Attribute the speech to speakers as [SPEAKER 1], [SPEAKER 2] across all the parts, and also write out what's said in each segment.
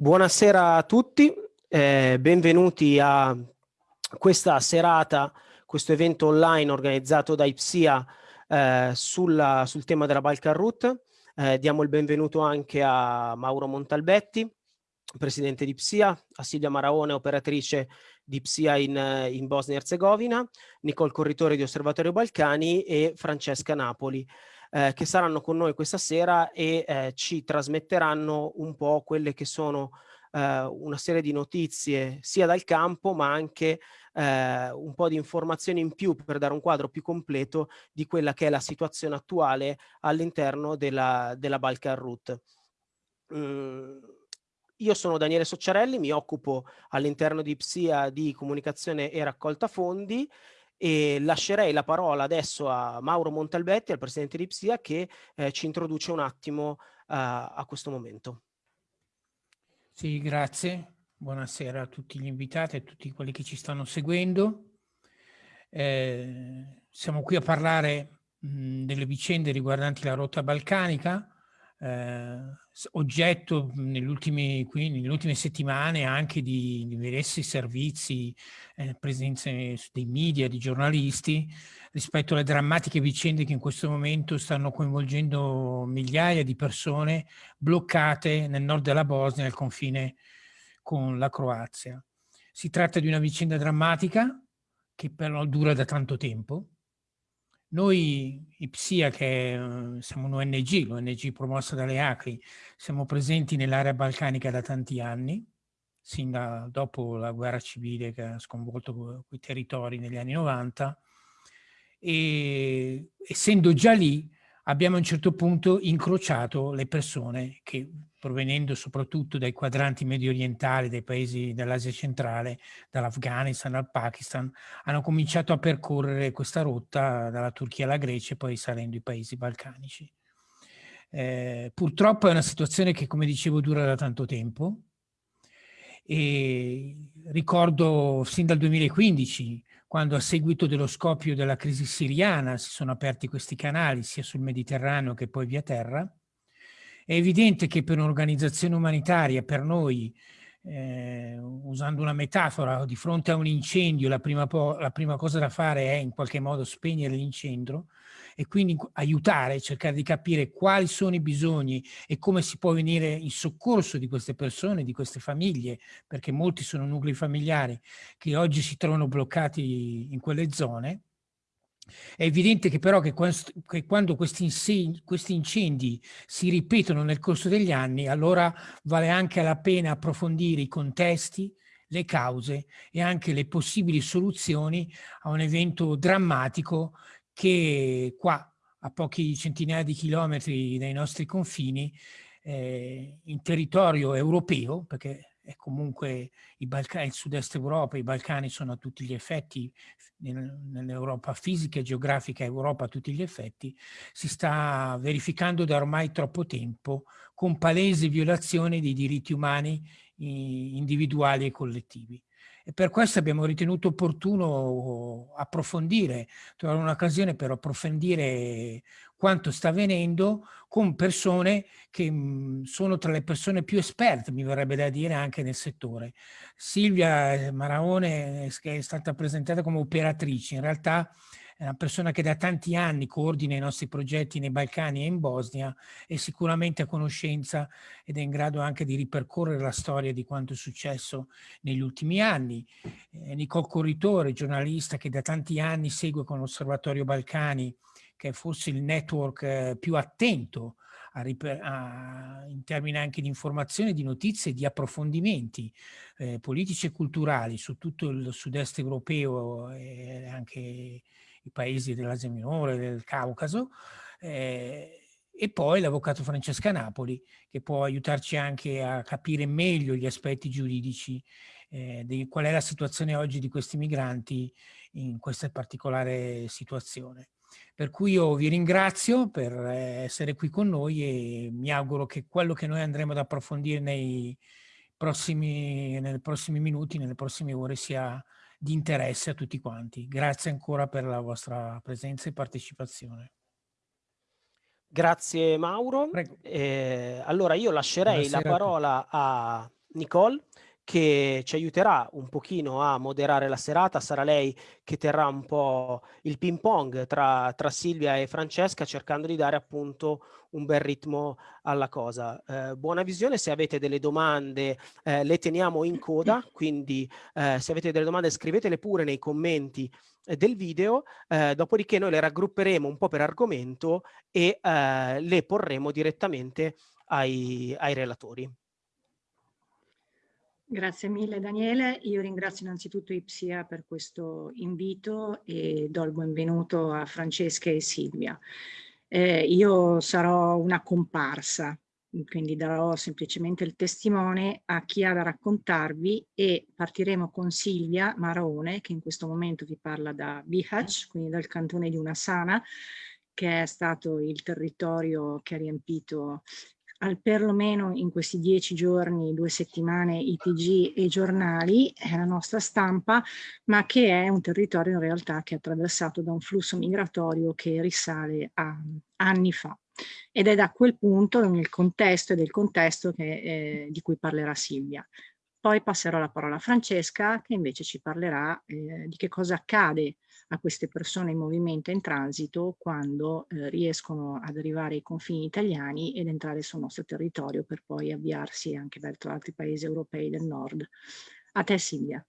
[SPEAKER 1] Buonasera a tutti, eh, benvenuti a questa serata, questo evento online organizzato da IPSIA eh, sulla, sul tema della Balkan Route. Eh, diamo il benvenuto anche a Mauro Montalbetti, presidente di IPSIA, a Silvia Maraone, operatrice di PSIA in, in Bosnia e Herzegovina, Nicole Corritore di Osservatorio Balcani e Francesca Napoli, eh, che saranno con noi questa sera e eh, ci trasmetteranno un po' quelle che sono eh, una serie di notizie sia dal campo ma anche eh, un po' di informazioni in più per dare un quadro più completo di quella che è la situazione attuale all'interno della, della Balkan Route. Mm, io sono Daniele Sociarelli, mi occupo all'interno di PSIA di comunicazione e raccolta fondi e lascerei la parola adesso a Mauro Montalbetti, al presidente di PSIA, che eh, ci introduce un attimo uh, a questo momento.
[SPEAKER 2] Sì, grazie. Buonasera a tutti gli invitati e a tutti quelli che ci stanno seguendo. Eh, siamo qui a parlare mh, delle vicende riguardanti la rotta balcanica, eh, oggetto nelle ultime settimane anche di diversi servizi, eh, presenze dei media, di giornalisti, rispetto alle drammatiche vicende che in questo momento stanno coinvolgendo migliaia di persone bloccate nel nord della Bosnia, al confine con la Croazia. Si tratta di una vicenda drammatica che però dura da tanto tempo, noi, IPSIA, che eh, siamo un'ONG, l'ONG promossa dalle ACRI, siamo presenti nell'area balcanica da tanti anni, sin da, dopo la guerra civile che ha sconvolto quei territori negli anni 90, e essendo già lì abbiamo a un certo punto incrociato le persone che provenendo soprattutto dai quadranti medio orientali, dai paesi dell'Asia centrale, dall'Afghanistan, dal Pakistan, hanno cominciato a percorrere questa rotta dalla Turchia alla Grecia e poi salendo i paesi balcanici. Eh, purtroppo è una situazione che, come dicevo, dura da tanto tempo e ricordo sin dal 2015 quando a seguito dello scoppio della crisi siriana si sono aperti questi canali sia sul Mediterraneo che poi via terra. È evidente che per un'organizzazione umanitaria, per noi, eh, usando una metafora, di fronte a un incendio la prima, la prima cosa da fare è in qualche modo spegnere l'incendio, e quindi aiutare, cercare di capire quali sono i bisogni e come si può venire in soccorso di queste persone, di queste famiglie, perché molti sono nuclei familiari che oggi si trovano bloccati in quelle zone. È evidente che però che, quando questi, questi incendi si ripetono nel corso degli anni, allora vale anche la pena approfondire i contesti, le cause e anche le possibili soluzioni a un evento drammatico che qua a pochi centinaia di chilometri dai nostri confini eh, in territorio europeo, perché è comunque il sud-est Europa, i Balcani sono a tutti gli effetti, nell'Europa fisica e geografica Europa a tutti gli effetti, si sta verificando da ormai troppo tempo con palese violazione dei diritti umani individuali e collettivi. E per questo abbiamo ritenuto opportuno approfondire, trovare un'occasione per approfondire quanto sta avvenendo con persone che mh, sono tra le persone più esperte, mi verrebbe da dire, anche nel settore. Silvia Maraone, che è stata presentata come operatrice, in realtà è una persona che da tanti anni coordina i nostri progetti nei Balcani e in Bosnia e sicuramente a conoscenza ed è in grado anche di ripercorrere la storia di quanto è successo negli ultimi anni. Eh, Nicole Corritore, giornalista che da tanti anni segue con l'Osservatorio Balcani, che è forse il network eh, più attento a, a, in termini anche di informazioni, di notizie, di approfondimenti eh, politici e culturali su tutto il sud-est europeo e anche i paesi dell'Asia Minore, del Caucaso, eh, e poi l'avvocato Francesca Napoli, che può aiutarci anche a capire meglio gli aspetti giuridici eh, di qual è la situazione oggi di questi migranti in questa particolare situazione. Per cui io vi ringrazio per essere qui con noi e mi auguro che quello che noi andremo ad approfondire nei prossimi, nei prossimi minuti, nelle prossime ore sia di interesse a tutti quanti. Grazie ancora per la vostra presenza e partecipazione.
[SPEAKER 1] Grazie Mauro. Eh, allora io lascerei Buonasera la parola a, Nicole che ci aiuterà un pochino a moderare la serata, sarà lei che terrà un po' il ping pong tra, tra Silvia e Francesca cercando di dare appunto un bel ritmo alla cosa. Eh, buona visione, se avete delle domande eh, le teniamo in coda, quindi eh, se avete delle domande scrivetele pure nei commenti eh, del video, eh, dopodiché noi le raggrupperemo un po' per argomento e eh, le porremo direttamente ai, ai relatori.
[SPEAKER 3] Grazie mille Daniele, io ringrazio innanzitutto Ipsia per questo invito e do il benvenuto a Francesca e Silvia. Eh, io sarò una comparsa, quindi darò semplicemente il testimone a chi ha da raccontarvi e partiremo con Silvia Marone che in questo momento vi parla da Bihać, quindi dal cantone di Unasana, che è stato il territorio che ha riempito al perlomeno in questi dieci giorni, due settimane, i TG e i giornali, è la nostra stampa, ma che è un territorio in realtà che è attraversato da un flusso migratorio che risale a anni fa. Ed è da quel punto, nel contesto e del contesto che, eh, di cui parlerà Silvia. Poi passerò la parola a Francesca che invece ci parlerà eh, di che cosa accade a queste persone in movimento e in transito quando eh, riescono ad arrivare ai confini italiani ed entrare sul nostro territorio per poi avviarsi anche verso altri paesi europei del nord. A te Silvia.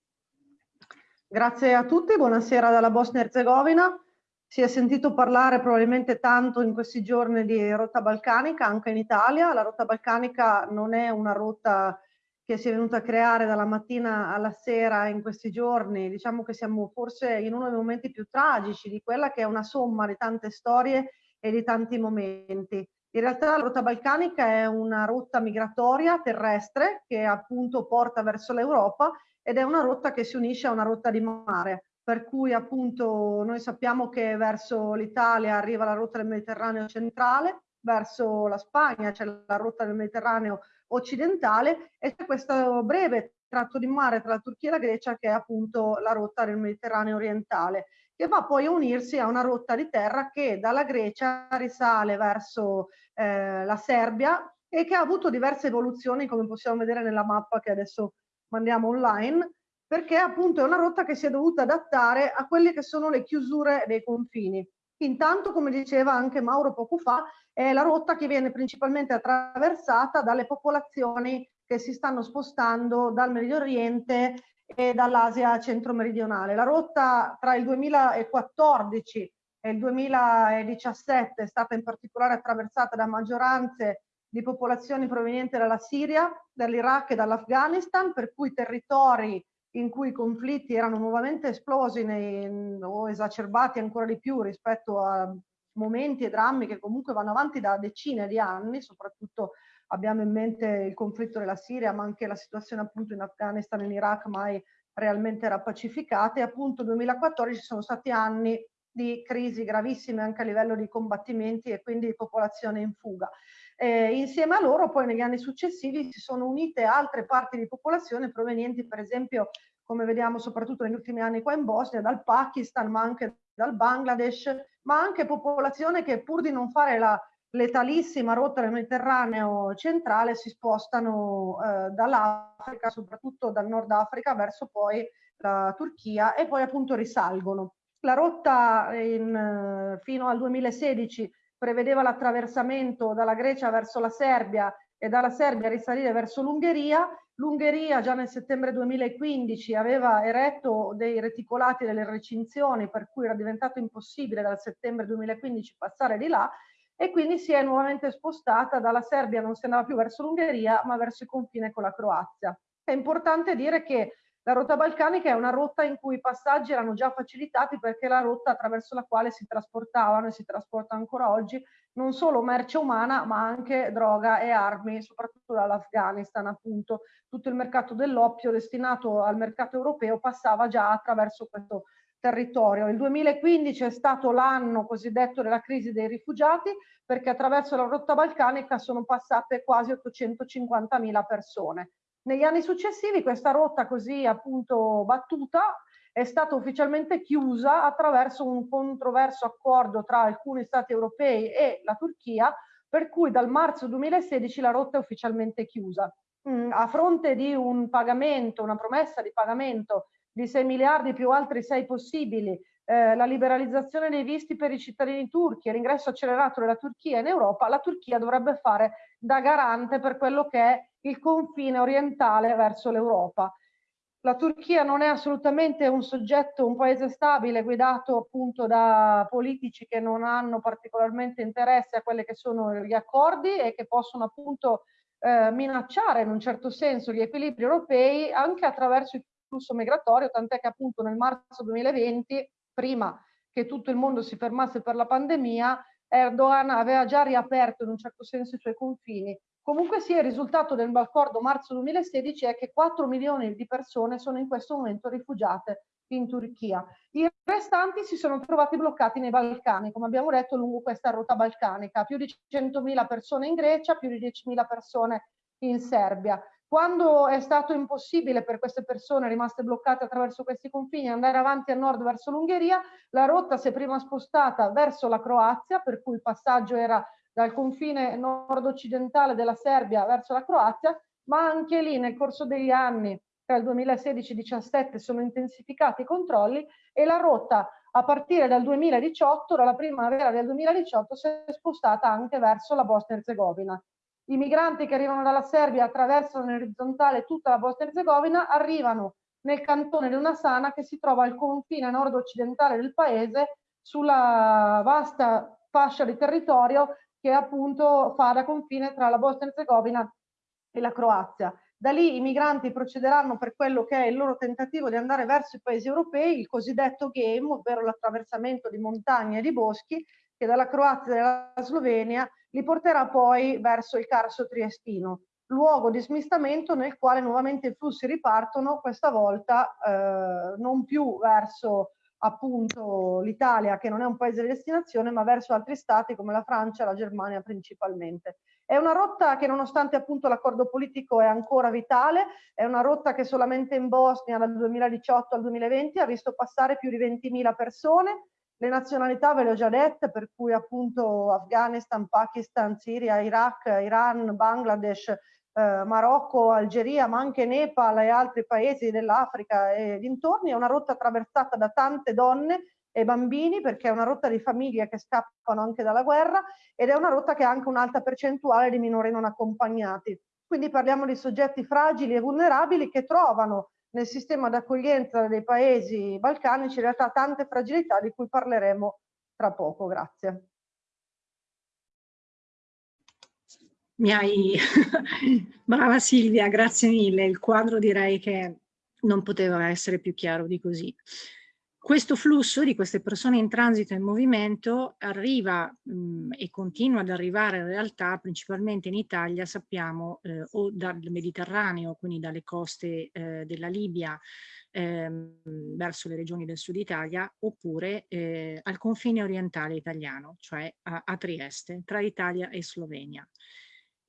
[SPEAKER 4] Grazie a tutti, buonasera dalla Bosnia Herzegovina. Si è sentito parlare probabilmente tanto in questi giorni di rotta balcanica anche in Italia. La rotta balcanica non è una rotta che si è venuta a creare dalla mattina alla sera in questi giorni, diciamo che siamo forse in uno dei momenti più tragici di quella che è una somma di tante storie e di tanti momenti. In realtà la rotta balcanica è una rotta migratoria terrestre che appunto porta verso l'Europa ed è una rotta che si unisce a una rotta di mare, per cui appunto noi sappiamo che verso l'Italia arriva la rotta del Mediterraneo centrale, verso la Spagna c'è la rotta del Mediterraneo occidentale e c'è questo breve tratto di mare tra la Turchia e la Grecia che è appunto la rotta del Mediterraneo orientale che va poi a unirsi a una rotta di terra che dalla Grecia risale verso eh, la Serbia e che ha avuto diverse evoluzioni come possiamo vedere nella mappa che adesso mandiamo online perché appunto è una rotta che si è dovuta adattare a quelle che sono le chiusure dei confini. Intanto, come diceva anche Mauro poco fa, è la rotta che viene principalmente attraversata dalle popolazioni che si stanno spostando dal Medio Oriente e dall'Asia centro-meridionale. La rotta tra il 2014 e il 2017 è stata in particolare attraversata da maggioranze di popolazioni provenienti dalla Siria, dall'Iraq e dall'Afghanistan, per cui territori in cui i conflitti erano nuovamente esplosi nei, o esacerbati ancora di più rispetto a momenti e drammi che comunque vanno avanti da decine di anni, soprattutto abbiamo in mente il conflitto della Siria, ma anche la situazione appunto in Afghanistan e in Iraq mai realmente era pacificata e appunto 2014 sono stati anni di crisi gravissime anche a livello di combattimenti e quindi di popolazione in fuga. Eh, insieme a loro poi negli anni successivi si sono unite altre parti di popolazione provenienti per esempio come vediamo soprattutto negli ultimi anni qua in Bosnia, dal Pakistan ma anche dal Bangladesh, ma anche popolazione che pur di non fare la letalissima rotta del Mediterraneo centrale si spostano eh, dall'Africa, soprattutto dal Nord Africa, verso poi la Turchia e poi appunto risalgono. La rotta in, eh, fino al 2016 prevedeva l'attraversamento dalla Grecia verso la Serbia e dalla Serbia risalire verso l'Ungheria L'Ungheria già nel settembre 2015 aveva eretto dei reticolati delle recinzioni per cui era diventato impossibile dal settembre 2015 passare di là e quindi si è nuovamente spostata dalla Serbia, non si andava più verso l'Ungheria ma verso il confine con la Croazia. È importante dire che la rotta balcanica è una rotta in cui i passaggi erano già facilitati perché la rotta attraverso la quale si trasportavano e si trasporta ancora oggi non solo merce umana ma anche droga e armi, soprattutto dall'Afghanistan appunto. Tutto il mercato dell'oppio destinato al mercato europeo passava già attraverso questo territorio. Il 2015 è stato l'anno cosiddetto della crisi dei rifugiati perché attraverso la rotta balcanica sono passate quasi 850.000 persone. Negli anni successivi questa rotta così appunto battuta è stata ufficialmente chiusa attraverso un controverso accordo tra alcuni stati europei e la Turchia, per cui dal marzo 2016 la rotta è ufficialmente chiusa. mh, a fronte di un pagamento, una promessa di pagamento di 6 miliardi più altri 6 possibili, eh, la liberalizzazione dei visti per i cittadini turchi e l'ingresso accelerato della Turchia in Europa, la Turchia dovrebbe fare da garante per quello che è il confine orientale verso l'Europa. La Turchia non è assolutamente un soggetto, un paese stabile guidato appunto da politici che non hanno particolarmente interesse a quelli che sono gli accordi e che possono appunto eh, minacciare in un certo senso gli equilibri europei anche attraverso il flusso migratorio, tant'è che appunto nel marzo 2020 prima che tutto il mondo si fermasse per la pandemia, Erdogan aveva già riaperto in un certo senso i suoi confini. Comunque sia, il risultato dell'accordo marzo 2016 è che 4 milioni di persone sono in questo momento rifugiate in Turchia. I restanti si sono trovati bloccati nei Balcani, come abbiamo detto, lungo questa rotta balcanica. Più di 100.000 persone in Grecia, più di 10.000 persone in Serbia. Quando è stato impossibile per queste persone rimaste bloccate attraverso questi confini andare avanti a nord verso l'Ungheria, la rotta si è prima spostata verso la Croazia, per cui il passaggio era dal confine nord-occidentale della Serbia verso la Croazia, ma anche lì nel corso degli anni, tra il 2016 e 2017, sono intensificati i controlli e la rotta a partire dal 2018, dalla primavera del 2018, si è spostata anche verso la Bosnia-Herzegovina i migranti che arrivano dalla Serbia attraversano in orizzontale tutta la Bosnia-Herzegovina, arrivano nel cantone di Unasana che si trova al confine nord-occidentale del paese sulla vasta fascia di territorio che appunto fa da confine tra la Bosnia-Herzegovina e la Croazia. Da lì i migranti procederanno per quello che è il loro tentativo di andare verso i paesi europei, il cosiddetto game, ovvero l'attraversamento di montagne e di boschi, che dalla Croazia e dalla Slovenia li porterà poi verso il Carso Triestino, luogo di smistamento nel quale nuovamente i flussi ripartono, questa volta eh, non più verso appunto l'Italia che non è un paese di destinazione ma verso altri stati come la Francia e la Germania principalmente. È una rotta che nonostante appunto l'accordo politico è ancora vitale, è una rotta che solamente in Bosnia dal 2018 al 2020 ha visto passare più di 20.000 persone, le nazionalità ve le ho già dette, per cui appunto Afghanistan, Pakistan, Siria, Iraq, Iran, Bangladesh, eh, Marocco, Algeria, ma anche Nepal e altri paesi dell'Africa e dintorni. È una rotta attraversata da tante donne e bambini perché è una rotta di famiglie che scappano anche dalla guerra ed è una rotta che ha anche un'alta percentuale di minori non accompagnati. Quindi parliamo di soggetti fragili e vulnerabili che trovano nel sistema d'accoglienza dei paesi balcanici in realtà tante fragilità di cui parleremo tra poco. Grazie.
[SPEAKER 3] Mi hai... Brava Silvia, grazie mille. Il quadro direi che non poteva essere più chiaro di così. Questo flusso di queste persone in transito e in movimento arriva mh, e continua ad arrivare in realtà principalmente in Italia, sappiamo, eh, o dal Mediterraneo, quindi dalle coste eh, della Libia ehm, verso le regioni del sud Italia, oppure eh, al confine orientale italiano, cioè a, a Trieste, tra Italia e Slovenia.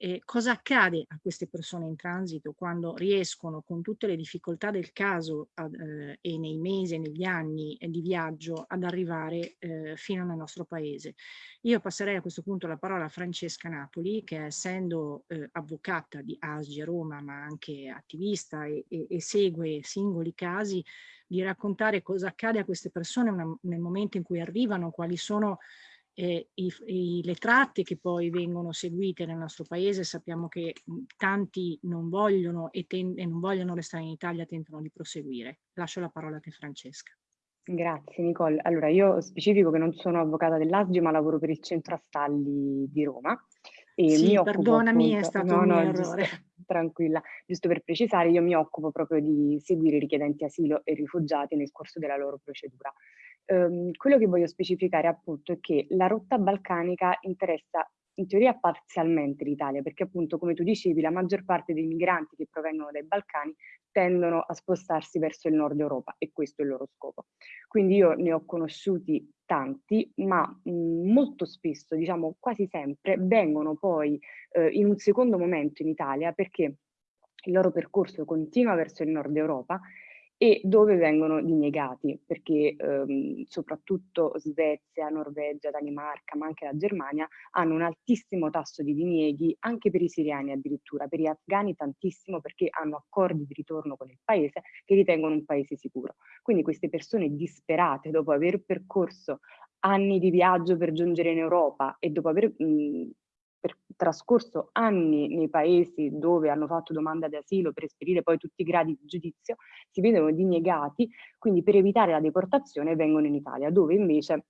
[SPEAKER 3] Eh, cosa accade a queste persone in transito quando riescono con tutte le difficoltà del caso ad, eh, e nei mesi e negli anni eh, di viaggio ad arrivare eh, fino nel nostro paese? Io passerei a questo punto la parola a Francesca Napoli che essendo eh, avvocata di ASGI a Roma ma anche attivista e, e, e segue singoli casi di raccontare cosa accade a queste persone una, nel momento in cui arrivano, quali sono eh, i, i, le tratte che poi vengono seguite nel nostro paese, sappiamo che tanti non vogliono e, e non vogliono restare in Italia, tentano di proseguire. Lascio la parola a te Francesca.
[SPEAKER 5] Grazie Nicole. Allora io specifico che non sono avvocata dell'ASGI ma lavoro per il centro Astalli di Roma.
[SPEAKER 3] E sì, perdonami, appunto, è stato no, un no, errore.
[SPEAKER 5] Giusto, tranquilla, giusto per precisare, io mi occupo proprio di seguire i richiedenti asilo e rifugiati nel corso della loro procedura ehm, quello che voglio specificare appunto è che la rotta balcanica interessa in teoria parzialmente l'Italia, perché appunto come tu dicevi la maggior parte dei migranti che provengono dai Balcani tendono a spostarsi verso il nord Europa e questo è il loro scopo. Quindi io ne ho conosciuti tanti, ma mh, molto spesso, diciamo quasi sempre, vengono poi eh, in un secondo momento in Italia perché il loro percorso continua verso il nord Europa e dove vengono diniegati, perché ehm, soprattutto Svezia, Norvegia, Danimarca, ma anche la Germania hanno un altissimo tasso di dinieghi, anche per i siriani addirittura, per gli afghani tantissimo perché hanno accordi di ritorno con il paese che ritengono un paese sicuro. Quindi queste persone disperate dopo aver percorso anni di viaggio per giungere in Europa e dopo aver mh, per, trascorso anni nei paesi dove hanno fatto domanda di asilo per esperire poi tutti i gradi di giudizio, si vedono diniegati, quindi per evitare la deportazione vengono in Italia, dove invece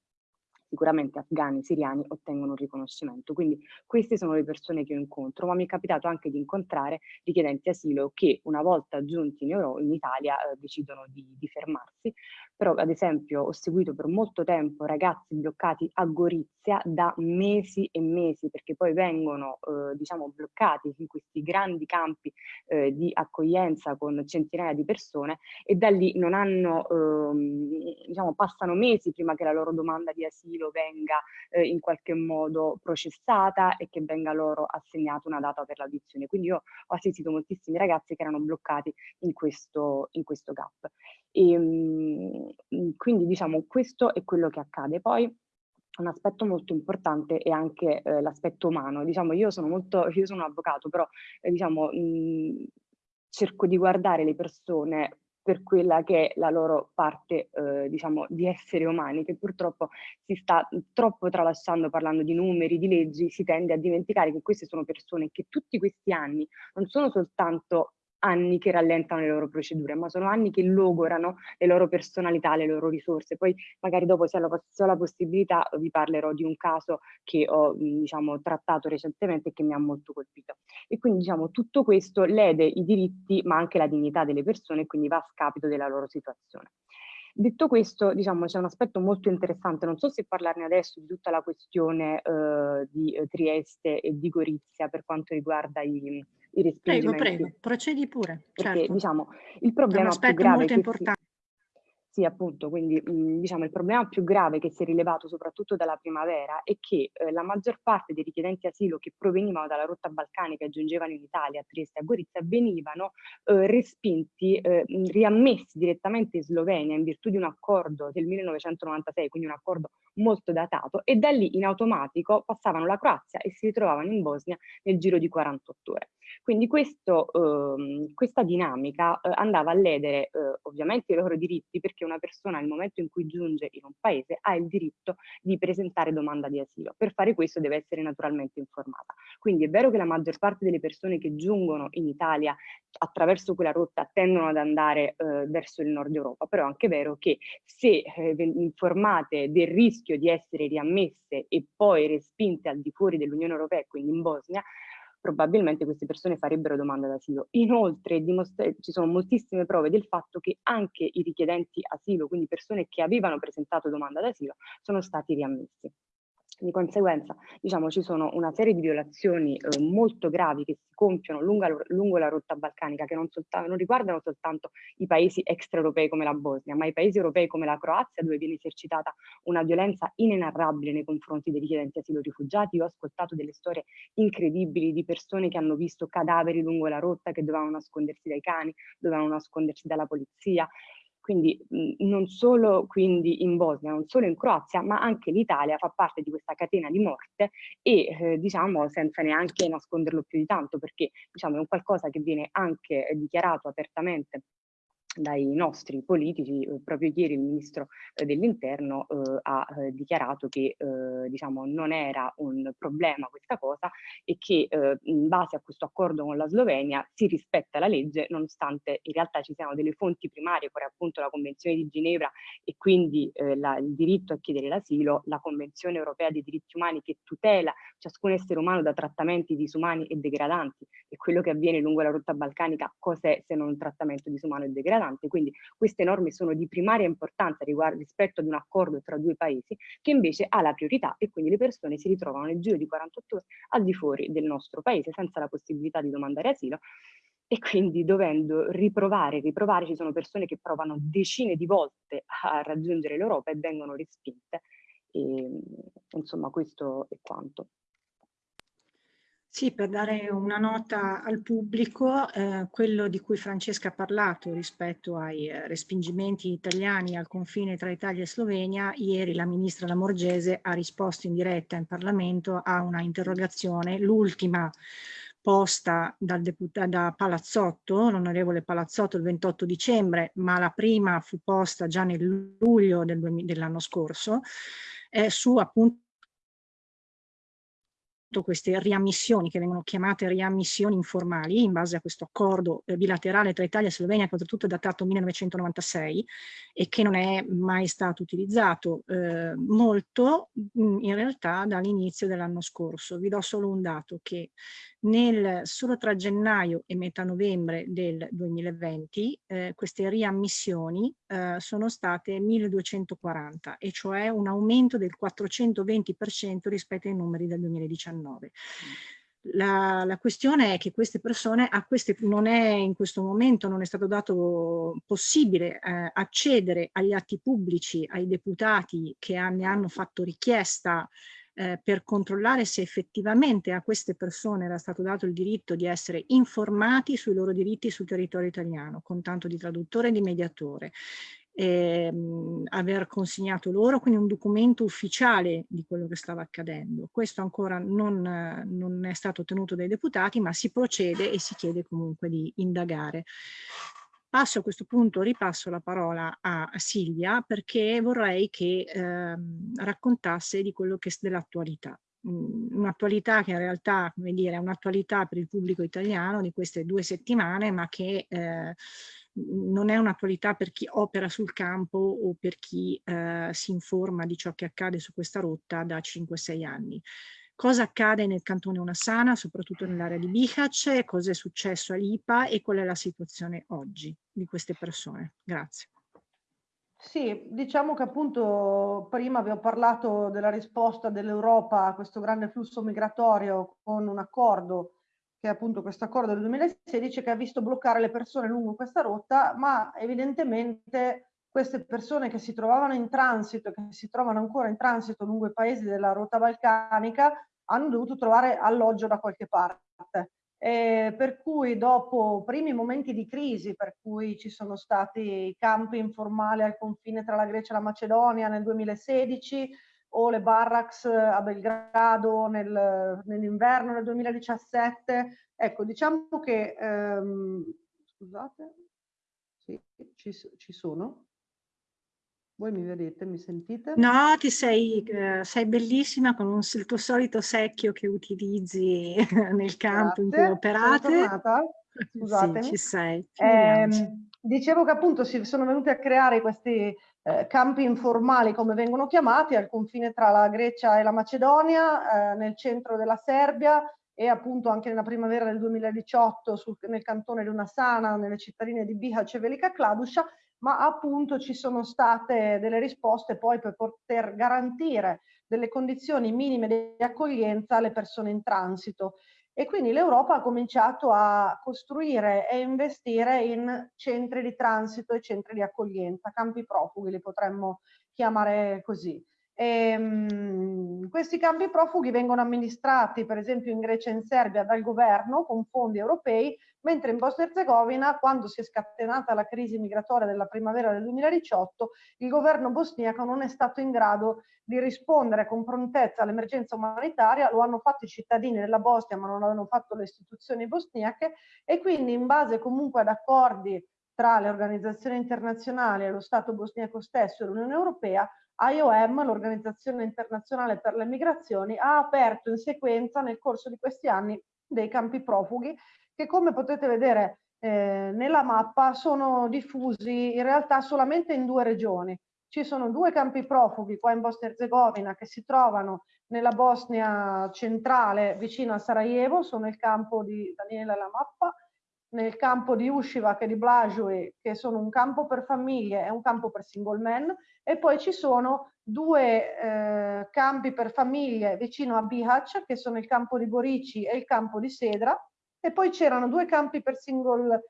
[SPEAKER 5] sicuramente afghani, siriani ottengono un riconoscimento. Quindi queste sono le persone che io incontro, ma mi è capitato anche di incontrare richiedenti asilo che una volta giunti in, Euro, in Italia eh, decidono di, di, fermarsi. Però ad esempio ho seguito per molto tempo ragazzi bloccati a Gorizia da mesi e mesi, perché poi vengono eh, diciamo bloccati in questi grandi campi eh, di accoglienza con centinaia di persone e da lì non hanno, ehm, diciamo, passano mesi prima che la loro domanda di asilo asilo venga eh, in qualche modo processata e che venga loro assegnata una data per l'audizione. Quindi io ho assistito moltissimi ragazzi che erano bloccati in questo, in questo gap. E, mh, mm, quindi diciamo questo è quello che accade. Poi un aspetto molto importante è anche eh, l'aspetto umano. Diciamo, io sono molto, io sono un avvocato, però eh, diciamo, mh, cerco di guardare le persone per quella che è la loro parte, eh, diciamo, di esseri umani, che purtroppo si sta troppo tralasciando parlando di numeri, di leggi, si tende a dimenticare che queste sono persone che tutti questi anni non sono soltanto anni che rallentano le loro procedure, ma sono anni che logorano le loro personalità, le loro risorse. Poi magari dopo se ho la, se ho la possibilità vi parlerò di un caso che ho diciamo, trattato recentemente e che mi ha molto colpito. E quindi diciamo tutto questo lede i diritti ma anche la dignità delle persone e quindi va a scapito della loro situazione. Detto questo, diciamo, c'è un aspetto molto interessante, non so se parlarne adesso di tutta la questione eh, di eh, Trieste e di Gorizia per quanto riguarda i, i respingimenti.
[SPEAKER 3] Prego, prego, procedi pure.
[SPEAKER 5] Perché
[SPEAKER 3] certo.
[SPEAKER 5] diciamo, il problema
[SPEAKER 3] è un aspetto molto importante.
[SPEAKER 5] Sì, appunto, quindi mh, diciamo il problema più grave che si è rilevato soprattutto dalla primavera è che eh, la maggior parte dei richiedenti asilo che provenivano dalla rotta balcanica e giungevano in Italia, a Trieste e a Gorizia, venivano eh, respinti, eh, riammessi direttamente in Slovenia in virtù di un accordo del 1996, quindi un accordo molto datato, e da lì in automatico passavano la Croazia e si ritrovavano in Bosnia nel giro di 48 ore. Quindi questo, ehm, questa dinamica eh, andava a ledere eh, ovviamente i loro diritti perché una persona nel momento in cui giunge in un paese ha il diritto di presentare domanda di asilo. Per fare questo deve essere naturalmente informata. Quindi è vero che la maggior parte delle persone che giungono in Italia attraverso quella rotta tendono ad andare eh, verso il nord Europa, però è anche vero che se eh, informate del rischio di essere riammesse e poi respinte al di fuori dell'Unione Europea, quindi in Bosnia, probabilmente queste persone farebbero domanda d'asilo. Inoltre ci sono moltissime prove del fatto che anche i richiedenti asilo, quindi persone che avevano presentato domanda d'asilo, sono stati riammessi. Di conseguenza, diciamo, ci sono una serie di violazioni eh, molto gravi che si compiono lungo, lungo la rotta balcanica, che non, non, riguardano soltanto i paesi extraeuropei come la Bosnia, ma i paesi europei come la Croazia, dove viene esercitata una violenza inenarrabile nei confronti dei richiedenti asilo rifugiati. Io ho ascoltato delle storie incredibili di persone che hanno visto cadaveri lungo la rotta, che dovevano nascondersi dai cani, dovevano nascondersi dalla polizia quindi mh, non solo quindi in Bosnia, non solo in Croazia, ma anche l'Italia fa parte di questa catena di morte e eh, diciamo senza neanche nasconderlo più di tanto perché diciamo è un qualcosa che viene anche eh, dichiarato apertamente dai nostri politici, eh, proprio ieri il ministro eh, dell'interno eh, ha dichiarato che eh, diciamo, non era un problema questa cosa e che eh, in base a questo accordo con la Slovenia si rispetta la legge nonostante in realtà ci siano delle fonti primarie, come appunto la Convenzione di Ginevra e quindi la, il diritto a chiedere l'asilo, la Convenzione europea dei diritti umani che tutela ciascun essere umano da trattamenti disumani e degradanti. E quello che avviene lungo la rotta balcanica cos'è se non un trattamento disumano e degradante degradante, quindi queste norme sono di primaria importanza rispetto ad un accordo tra due paesi che invece ha la priorità e quindi le persone si ritrovano nel giro di 48 ore al di fuori del nostro paese senza la possibilità di domandare asilo e quindi dovendo riprovare, riprovare, ci sono persone che provano decine di volte a raggiungere l'Europa e vengono respinte. E, insomma, questo è quanto.
[SPEAKER 3] Sì, per dare una nota al pubblico, eh, quello di cui Francesca ha parlato rispetto ai eh, respingimenti italiani al confine tra Italia e Slovenia, ieri la ministra Lamorgese ha risposto in diretta in Parlamento a una interrogazione, l'ultima posta dal da Palazzotto, l'onorevole Palazzotto il 28 dicembre, ma la prima fu posta già nel luglio del, dell'anno scorso, eh, su appunto queste riammissioni che vengono chiamate riammissioni informali in base a questo accordo eh, bilaterale tra Italia e Slovenia che oltretutto è datato 1996 e che non è mai stato utilizzato eh, molto mm, in realtà dall'inizio dell'anno scorso. Vi do solo un dato che nel, solo tra gennaio e metà novembre del 2020 eh, queste riammissioni eh, sono state 1240 e cioè un aumento del 420% rispetto ai numeri del 2019. La, la, questione è che queste persone, a queste non è in questo momento, non è stato dato possibile eh, accedere agli atti pubblici, ai deputati che ne hanno fatto richiesta eh, per controllare se effettivamente a queste persone era stato dato il diritto di essere informati sui loro diritti sul territorio italiano, con tanto di traduttore e di mediatore. Ehm, aver consegnato loro quindi un documento ufficiale di quello che stava accadendo. Questo ancora non, non è stato ottenuto dai deputati, ma si procede e si chiede comunque di indagare. Passo a questo punto, ripasso la parola a Silvia perché vorrei che eh, raccontasse di quello che dell'attualità. Mm, un'attualità che in realtà, come dire, è un'attualità per il pubblico italiano di queste due settimane, ma che eh, non è un'attualità per chi opera sul campo o per chi eh, si informa di ciò che accade su questa rotta da 5-6 anni cosa accade nel cantone Unassana, soprattutto nell'area di Bihac, cosa è successo all'IPA e qual è la situazione oggi di queste persone. Grazie.
[SPEAKER 4] Sì, diciamo che appunto prima vi ho parlato della risposta dell'Europa a questo grande flusso migratorio con un accordo che è appunto questo accordo del 2016 che ha visto bloccare le persone lungo questa rotta, ma evidentemente queste persone che si trovavano in transito, che si trovano ancora in transito lungo i paesi della rotta balcanica, hanno dovuto trovare alloggio da qualche parte. Eh, per cui dopo primi momenti di crisi, per cui ci sono stati campi informali al confine tra la Grecia e la Macedonia nel 2016 o le barracks a Belgrado nel, nell'inverno del 2017, ecco diciamo che, ehm, scusate, sì, ci, ci sono, voi mi vedete, mi sentite?
[SPEAKER 3] No, ti sei, eh, sei bellissima con un, il tuo solito secchio che utilizzi nel campo Grazie. in cui operate.
[SPEAKER 4] Scusatemi.
[SPEAKER 3] Sì, ci sei.
[SPEAKER 4] Eh, dicevo che appunto si sono venuti a creare questi eh, campi informali, come vengono chiamati, al confine tra la Grecia e la Macedonia, eh, nel centro della Serbia e appunto anche nella primavera del 2018 sul, nel cantone Lunasana, nelle cittadine di Bihac e Velika Kladuša, ma appunto ci sono state delle risposte poi per poter garantire delle condizioni minime di accoglienza alle persone in transito. E quindi l'Europa ha cominciato a costruire e investire in centri di transito e centri di accoglienza, campi profughi li potremmo chiamare così. E, um, questi campi profughi vengono amministrati per esempio in Grecia e in Serbia dal governo con fondi europei, mentre in Bosnia e Herzegovina, quando si è scatenata la crisi migratoria della primavera del 2018, il governo bosniaco non è stato in grado di rispondere con prontezza all'emergenza umanitaria, lo hanno fatto i cittadini della Bosnia ma non l'hanno fatto le istituzioni bosniache. E quindi in base comunque ad accordi tra le organizzazioni internazionali e lo Stato bosniaco stesso e l'Unione Europea, IOM, l'Organizzazione Internazionale per le Migrazioni, ha aperto in sequenza nel corso di questi anni dei campi profughi che come potete vedere eh, nella mappa sono diffusi in realtà solamente in due regioni. Ci sono due campi profughi qua in Bosnia e Herzegovina che si trovano nella Bosnia centrale vicino a Sarajevo, sono il campo di Daniela la mappa, nel campo di Ushivac e di Blajui, che sono un campo per famiglie e un campo per single man, e poi ci sono due eh, campi per famiglie vicino a Bihac, che sono il campo di Borici e il campo di Sedra, e poi c'erano due campi per single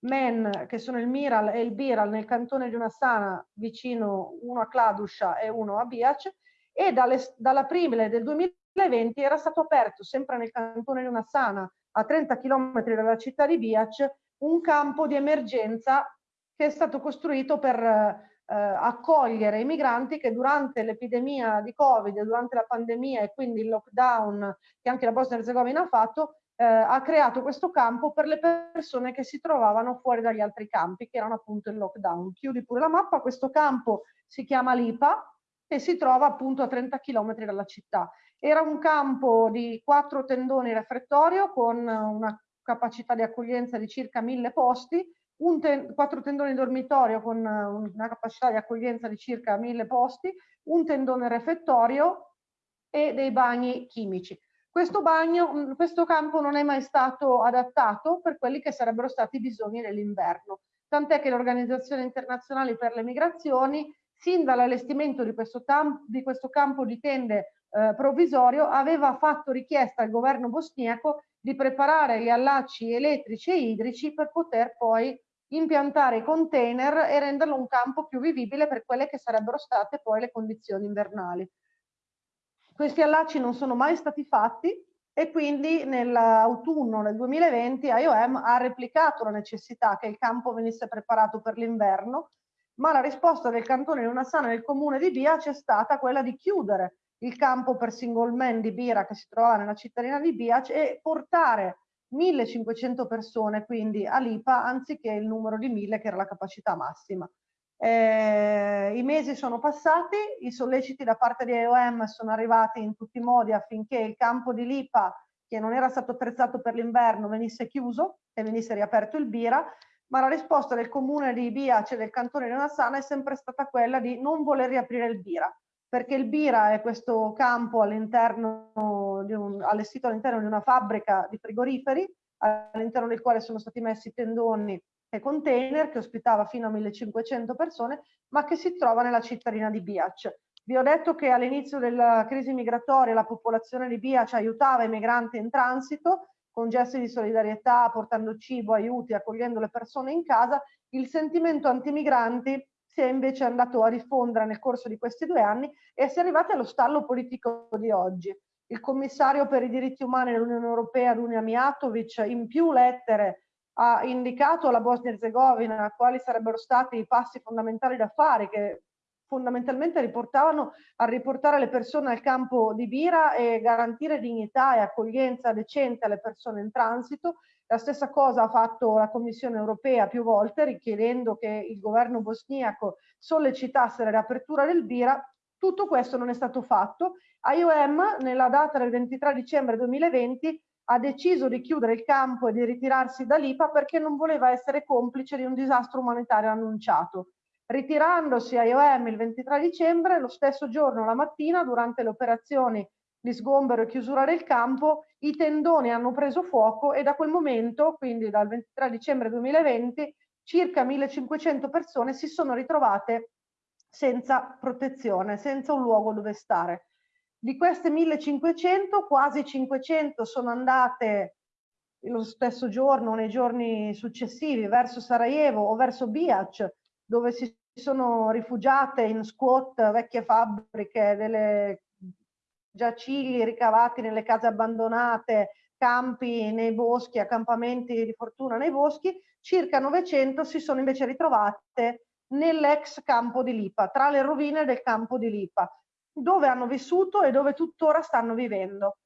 [SPEAKER 4] men, che sono il Miral e il Biral, nel cantone di Unassana, vicino uno a Kladusha e uno a Bihac, e dalle, dall'aprile del 2000 2020 era stato aperto sempre nel cantone di Unassana, a 30 km dalla città di Biac, un campo di emergenza che è stato costruito per eh, accogliere i migranti che durante l'epidemia di Covid, durante la pandemia e quindi il lockdown che anche la Bosnia Herzegovina ha fatto, eh, ha creato questo campo per le persone che si trovavano fuori dagli altri campi, che erano appunto il lockdown. Chiudi pure la mappa, questo campo si chiama Lipa e si trova appunto a 30 km dalla città. Era un campo di quattro tendoni refrettorio con una capacità di accoglienza di circa mille posti, un ten quattro tendoni dormitorio con una capacità di accoglienza di circa mille posti, un tendone refettorio e dei bagni chimici. Questo, bagno, questo campo non è mai stato adattato per quelli che sarebbero stati i bisogni dell'inverno, tant'è che le organizzazioni internazionali per le migrazioni, sin dall'allestimento di, di questo campo di tende eh, provvisorio aveva fatto richiesta al governo bosniaco di preparare gli allacci elettrici e idrici per poter poi impiantare i container e renderlo un campo più vivibile per quelle che sarebbero state poi le condizioni invernali. Questi allacci non sono mai stati fatti e quindi nell'autunno del 2020 IOM ha replicato la necessità che il campo venisse preparato per l'inverno, ma la risposta del cantone di Unassana nel comune di Bia c'è stata quella di chiudere il campo per single man di Bira che si trova nella cittadina di Biac e portare 1500 persone quindi a Lipa anziché il numero di 1000 che era la capacità massima. Eh, I mesi sono passati, i solleciti da parte di EOM sono arrivati in tutti i modi affinché il campo di Lipa, che non era stato attrezzato per l'inverno, venisse chiuso e venisse riaperto il Bira, ma la risposta del comune di Biace e del cantone di Nassana è sempre stata quella di non voler riaprire il Bira perché il Bira è questo campo all'interno allestito all'interno di una fabbrica di frigoriferi, all'interno del quale sono stati messi tendoni e container che ospitava fino a 1500 persone, ma che si trova nella cittadina di Biac. Vi ho detto che all'inizio della crisi migratoria la popolazione di Biac aiutava i migranti in transito con gesti di solidarietà, portando cibo, aiuti, accogliendo le persone in casa. Il sentimento antimigranti si è invece andato a diffondere nel corso di questi due anni e si è arrivati allo stallo politico di oggi. Il commissario per i diritti umani dell'Unione Europea, Dunia Mijatovic, in più lettere ha indicato alla Bosnia-Herzegovina quali sarebbero stati i passi fondamentali da fare che fondamentalmente riportavano a riportare le persone al campo di Bira e garantire dignità e accoglienza decente alle persone in transito la stessa cosa ha fatto la Commissione europea più volte richiedendo che il governo bosniaco sollecitasse la riapertura del Bira. Tutto questo non è stato fatto. IOM nella data del 23 dicembre 2020 ha deciso di chiudere il campo e di ritirarsi da Lipa perché non voleva essere complice di un disastro umanitario annunciato. Ritirandosi IOM il 23 dicembre, lo stesso giorno la mattina, durante le operazioni di sgombero e chiusura del campo, i tendoni hanno preso fuoco e da quel momento, quindi dal 23 dicembre 2020, circa 1500 persone si sono ritrovate senza protezione, senza un luogo dove stare. Di queste 1500, quasi 500 sono andate lo stesso giorno, nei giorni successivi, verso Sarajevo o verso Biac, dove si sono rifugiate in squat, vecchie fabbriche, delle giacigli ricavati nelle case abbandonate, campi nei boschi, accampamenti di fortuna nei boschi, circa 900 si sono invece ritrovate nell'ex campo di Lipa, tra le rovine del campo di Lipa, dove hanno vissuto e dove tuttora stanno vivendo.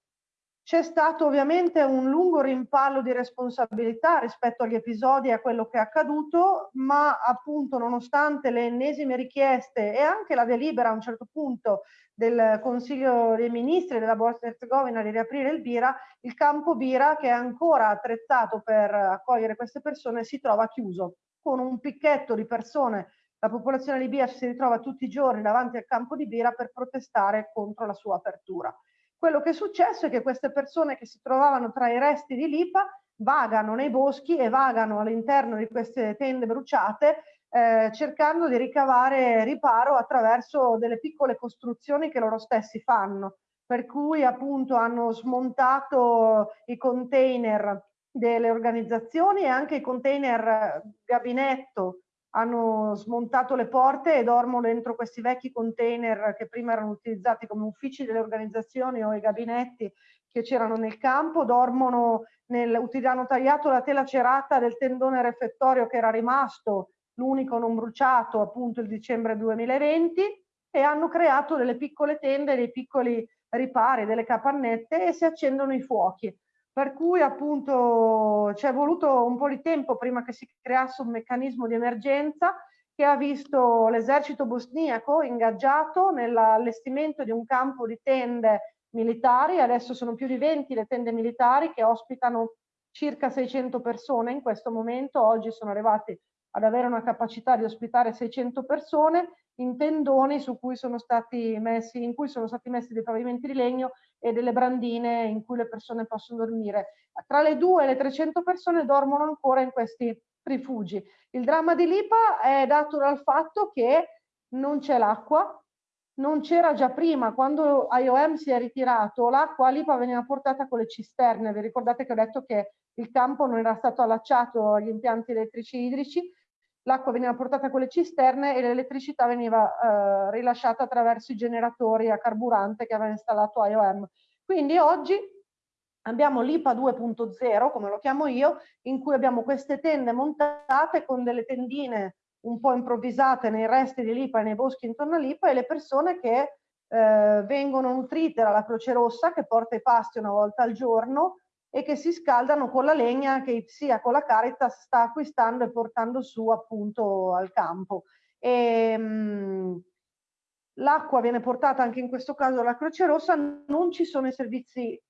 [SPEAKER 4] C'è stato ovviamente un lungo rimpallo di responsabilità rispetto agli episodi e a quello che è accaduto, ma appunto nonostante le ennesime richieste e anche la delibera a un certo punto del Consiglio dei Ministri della Bosnia Herzegovina di riaprire il Bira, il campo Bira che è ancora attrezzato per accogliere queste persone si trova chiuso con un picchetto di persone la popolazione libia si ritrova tutti i giorni davanti al campo di Bira per protestare contro la sua apertura. Quello che è successo è che queste persone che si trovavano tra i resti di Lipa vagano nei boschi e vagano all'interno di queste tende bruciate eh, cercando di ricavare riparo attraverso delle piccole costruzioni che loro stessi fanno, per cui appunto hanno smontato i container delle organizzazioni e anche i container gabinetto hanno smontato le porte e dormono dentro questi vecchi container che prima erano utilizzati come uffici delle organizzazioni o i gabinetti che c'erano nel campo, dormono nel, hanno tagliato la tela cerata del tendone refettorio che era rimasto, l'unico non bruciato appunto il dicembre 2020 e hanno creato delle piccole tende, dei piccoli ripari, delle capannette e si accendono i fuochi. Per cui appunto ci è voluto un po' di tempo prima che si creasse un meccanismo di emergenza che ha visto l'esercito bosniaco ingaggiato nell'allestimento di un campo di tende militari, adesso sono più di 20 le tende militari che ospitano circa 600 persone in questo momento, oggi sono arrivati ad avere una capacità di ospitare 600 persone in tendoni su cui sono stati messi, in cui sono stati messi dei pavimenti di legno e delle brandine in cui le persone possono dormire. Tra le 2 e le 300 persone dormono ancora in questi rifugi. Il dramma di Lipa è dato dal fatto che non c'è l'acqua, non c'era già prima, quando IOM si è ritirato, l'acqua a Lipa veniva portata con le cisterne. Vi ricordate che ho detto che il campo non era stato allacciato agli impianti elettrici idrici l'acqua veniva portata con le cisterne e l'elettricità veniva eh, rilasciata attraverso i generatori a carburante che aveva installato IOM. Quindi oggi abbiamo l'IPA 2.0, come lo chiamo io, in cui abbiamo queste tende montate con delle tendine un po' improvvisate nei resti di Lipa e nei boschi intorno a Lipa e le persone che eh, vengono nutrite dalla Croce Rossa che porta i pasti una volta al giorno e che si scaldano con la legna che sia con la Caritas sta acquistando e portando su appunto al campo. L'acqua viene portata anche in questo caso dalla Croce Rossa, non ci sono i servizi,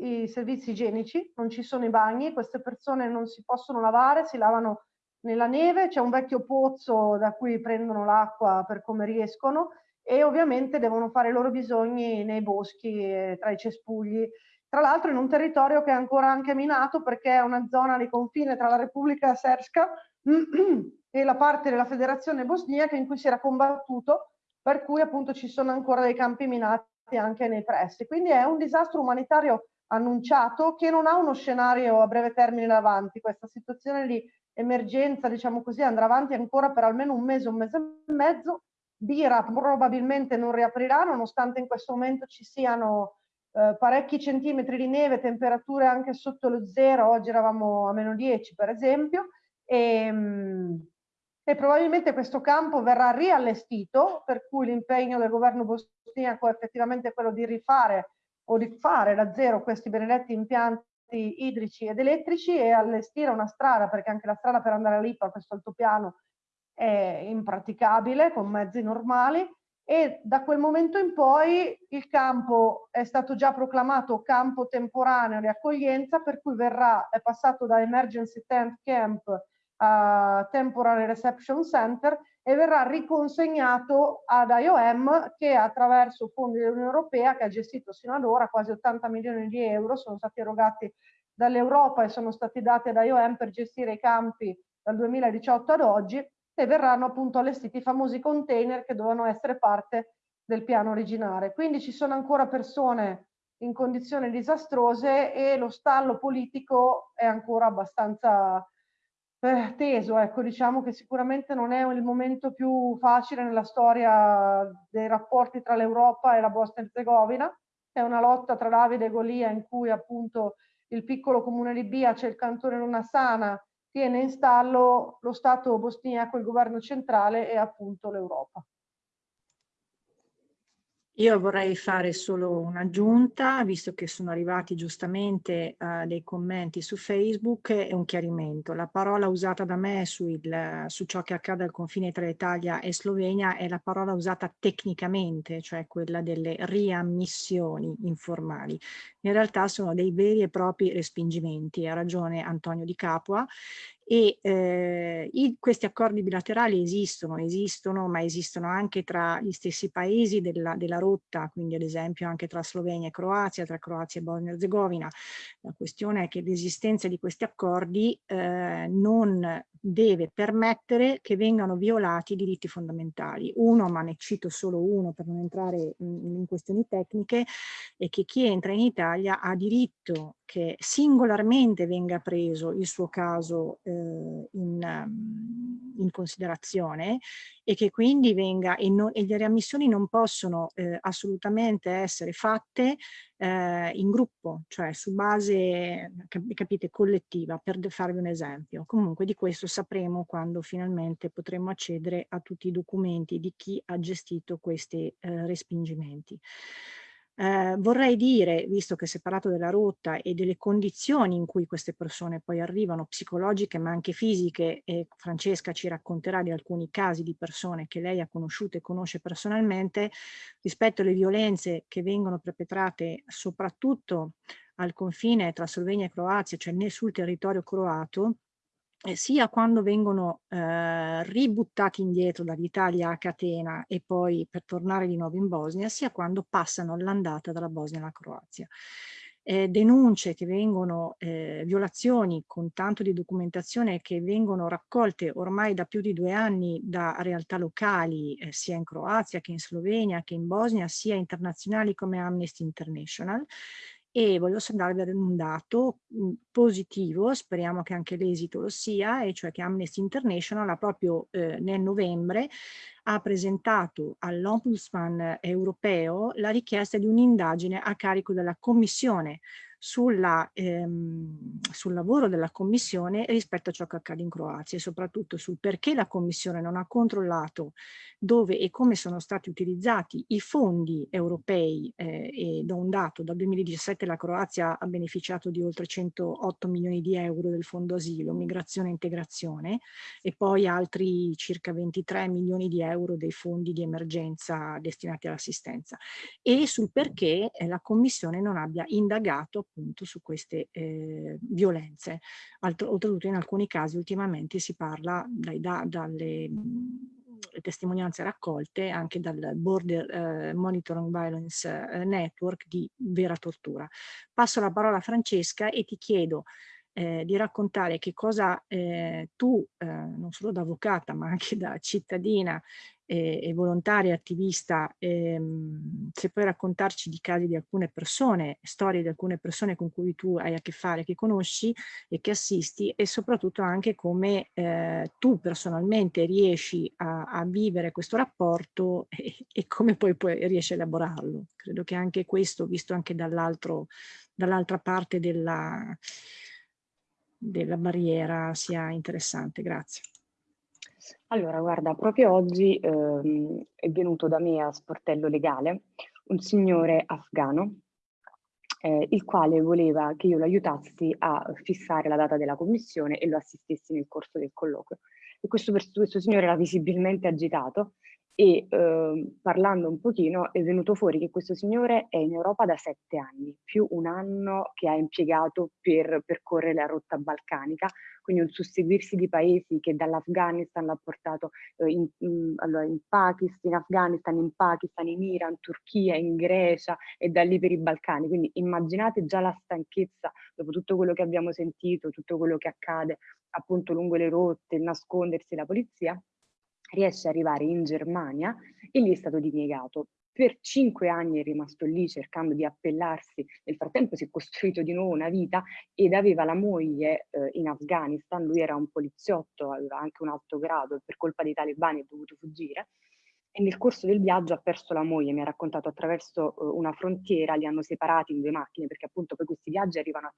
[SPEAKER 4] i servizi igienici, non ci sono i bagni, queste persone non si possono lavare, si lavano nella neve, c'è un vecchio pozzo da cui prendono l'acqua per come riescono e ovviamente devono fare i loro bisogni nei boschi, tra i cespugli tra l'altro in un territorio che è ancora anche minato perché è una zona di confine tra la Repubblica Srpska e la parte della Federazione Bosniaca in cui si era combattuto, per cui appunto ci sono ancora dei campi minati anche nei pressi. Quindi è un disastro umanitario annunciato che non ha uno scenario a breve termine davanti. Questa situazione di emergenza, diciamo così, andrà avanti ancora per almeno un mese, un mese e mezzo. Bira probabilmente non riaprirà, nonostante in questo momento ci siano eh, parecchi centimetri di neve, temperature anche sotto lo zero, oggi eravamo a meno 10 per esempio, e, mm, e probabilmente questo campo verrà riallestito, per cui l'impegno del governo bosniaco è effettivamente quello di rifare o di fare da zero questi benedetti impianti idrici ed elettrici e allestire una strada, perché anche la strada per andare a Lipa, questo altopiano, è impraticabile con mezzi normali, e da quel momento in poi il campo è stato già proclamato campo temporaneo di accoglienza per cui verrà, è passato da Emergency Tent Camp a Temporary Reception Center e verrà riconsegnato ad IOM che attraverso fondi dell'Unione Europea che ha gestito sino ad ora quasi 80 milioni di euro sono stati erogati dall'Europa e sono stati dati ad IOM per gestire i campi dal 2018 ad oggi e verranno appunto allestiti i famosi container che dovevano essere parte del piano originale. Quindi ci sono ancora persone in condizioni disastrose e lo stallo politico è ancora abbastanza eh, teso. Ecco, diciamo che sicuramente non è il momento più facile nella storia dei rapporti tra l'Europa e la Bosnia Herzegovina. È una lotta tra Davide e Golia in cui appunto il piccolo comune di Bia c'è il cantone Lunasana tiene in stallo lo Stato bosniaco, il governo centrale e appunto l'Europa.
[SPEAKER 3] Io vorrei fare solo un'aggiunta, visto che sono arrivati giustamente uh, dei commenti su Facebook e un chiarimento. La parola usata da me sul, su ciò che accade al confine tra Italia e Slovenia è la parola usata tecnicamente, cioè quella delle riammissioni informali. In realtà sono dei veri e propri respingimenti, ha ragione Antonio Di Capua, e eh, i, questi accordi bilaterali esistono, esistono, ma esistono anche tra gli stessi paesi della, della, rotta, quindi ad esempio anche tra Slovenia e Croazia, tra Croazia e Bosnia e Herzegovina. La questione è che l'esistenza di questi accordi eh, non deve permettere che vengano violati i diritti fondamentali. Uno, ma ne cito solo uno per non entrare in, questioni tecniche, è che chi entra in Italia ha diritto che singolarmente venga preso il suo caso eh, in, in considerazione e che quindi venga e, non, e le riammissioni non possono eh, assolutamente essere fatte eh, in gruppo, cioè su base, capite, collettiva, per farvi un esempio. Comunque di questo sapremo quando finalmente potremo accedere a tutti i documenti di chi ha gestito questi eh, respingimenti. Eh, vorrei dire, visto che si è parlato della rotta e delle condizioni in cui queste persone poi arrivano, psicologiche ma anche fisiche, e Francesca ci racconterà di alcuni casi di persone che lei ha conosciuto e conosce personalmente, rispetto alle violenze che vengono perpetrate soprattutto al confine tra Slovenia e Croazia, cioè sul territorio croato, sia quando vengono eh, ributtati indietro dall'Italia a catena e poi per tornare di nuovo in Bosnia, sia quando passano all'andata dalla Bosnia alla Croazia. Eh, denunce che vengono, eh, violazioni con tanto di documentazione che vengono raccolte ormai da più di due anni da realtà locali, eh, sia in Croazia che in Slovenia che in Bosnia, sia internazionali come Amnesty International, e voglio segnalarvi un dato mhmm, positivo, speriamo che anche l'esito lo sia, e cioè che Amnesty International ha proprio eh, nel novembre ha presentato all'Ombudsman europeo la richiesta di un'indagine a carico della Commissione sulla, ehm, sul lavoro della Commissione rispetto a ciò che accade in Croazia e soprattutto sul perché la Commissione non ha controllato dove e come sono stati utilizzati i fondi europei eh, e da un dato, dal 2017 la Croazia ha beneficiato di oltre 108 milioni di euro del fondo asilo, migrazione e integrazione e poi altri circa 23 milioni di euro dei fondi di emergenza destinati all'assistenza. E sul perché eh, la Commissione non abbia indagato appunto su queste eh, violenze. Altro, oltretutto in alcuni casi ultimamente si parla dai, da, dalle le testimonianze raccolte anche dal Border eh, Monitoring Violence eh, Network di vera tortura. Passo la parola a Francesca e ti chiedo eh, di raccontare che cosa eh, tu, eh, non solo da avvocata ma anche da cittadina e, e volontaria attivista, ehm, se puoi raccontarci di casi di alcune persone, storie di alcune persone con cui tu hai a che fare, che conosci e che assisti e soprattutto anche come eh, tu personalmente riesci a, a, vivere questo rapporto e, e come poi, poi riesci a elaborarlo. Credo che anche questo, visto anche dall'altra dall parte della, della barriera, sia interessante. Grazie.
[SPEAKER 5] Allora, guarda, proprio oggi ehm, è venuto da me a Sportello Legale un signore afgano, eh, il quale voleva che io lo aiutassi a fissare la data della commissione e lo assistessi nel corso del colloquio. E questo, questo signore era visibilmente agitato e eh, parlando un pochino è venuto fuori che questo signore è in Europa da sette anni, più un anno che ha impiegato per percorrere la rotta balcanica, quindi un susseguirsi di paesi che dall'Afghanistan l'ha portato eh, in, in, allora in, Pakistan, in Afghanistan, in Pakistan, in Iran, Turchia, in Grecia e da lì per i Balcani. Quindi immaginate già la stanchezza dopo tutto quello che abbiamo sentito, tutto quello che accade appunto lungo le rotte, il nascondersi la polizia riesce ad arrivare in Germania e lì è stato dipiegato. Per cinque anni è rimasto lì cercando di appellarsi, nel frattempo si è costruito di nuovo una vita ed aveva la moglie eh, in Afghanistan, lui era un poliziotto, aveva anche un alto grado. E per colpa dei talebani è dovuto fuggire e nel corso del viaggio ha perso la moglie, mi ha raccontato attraverso uh, una frontiera, li hanno separati in due macchine perché appunto poi questi viaggi arrivano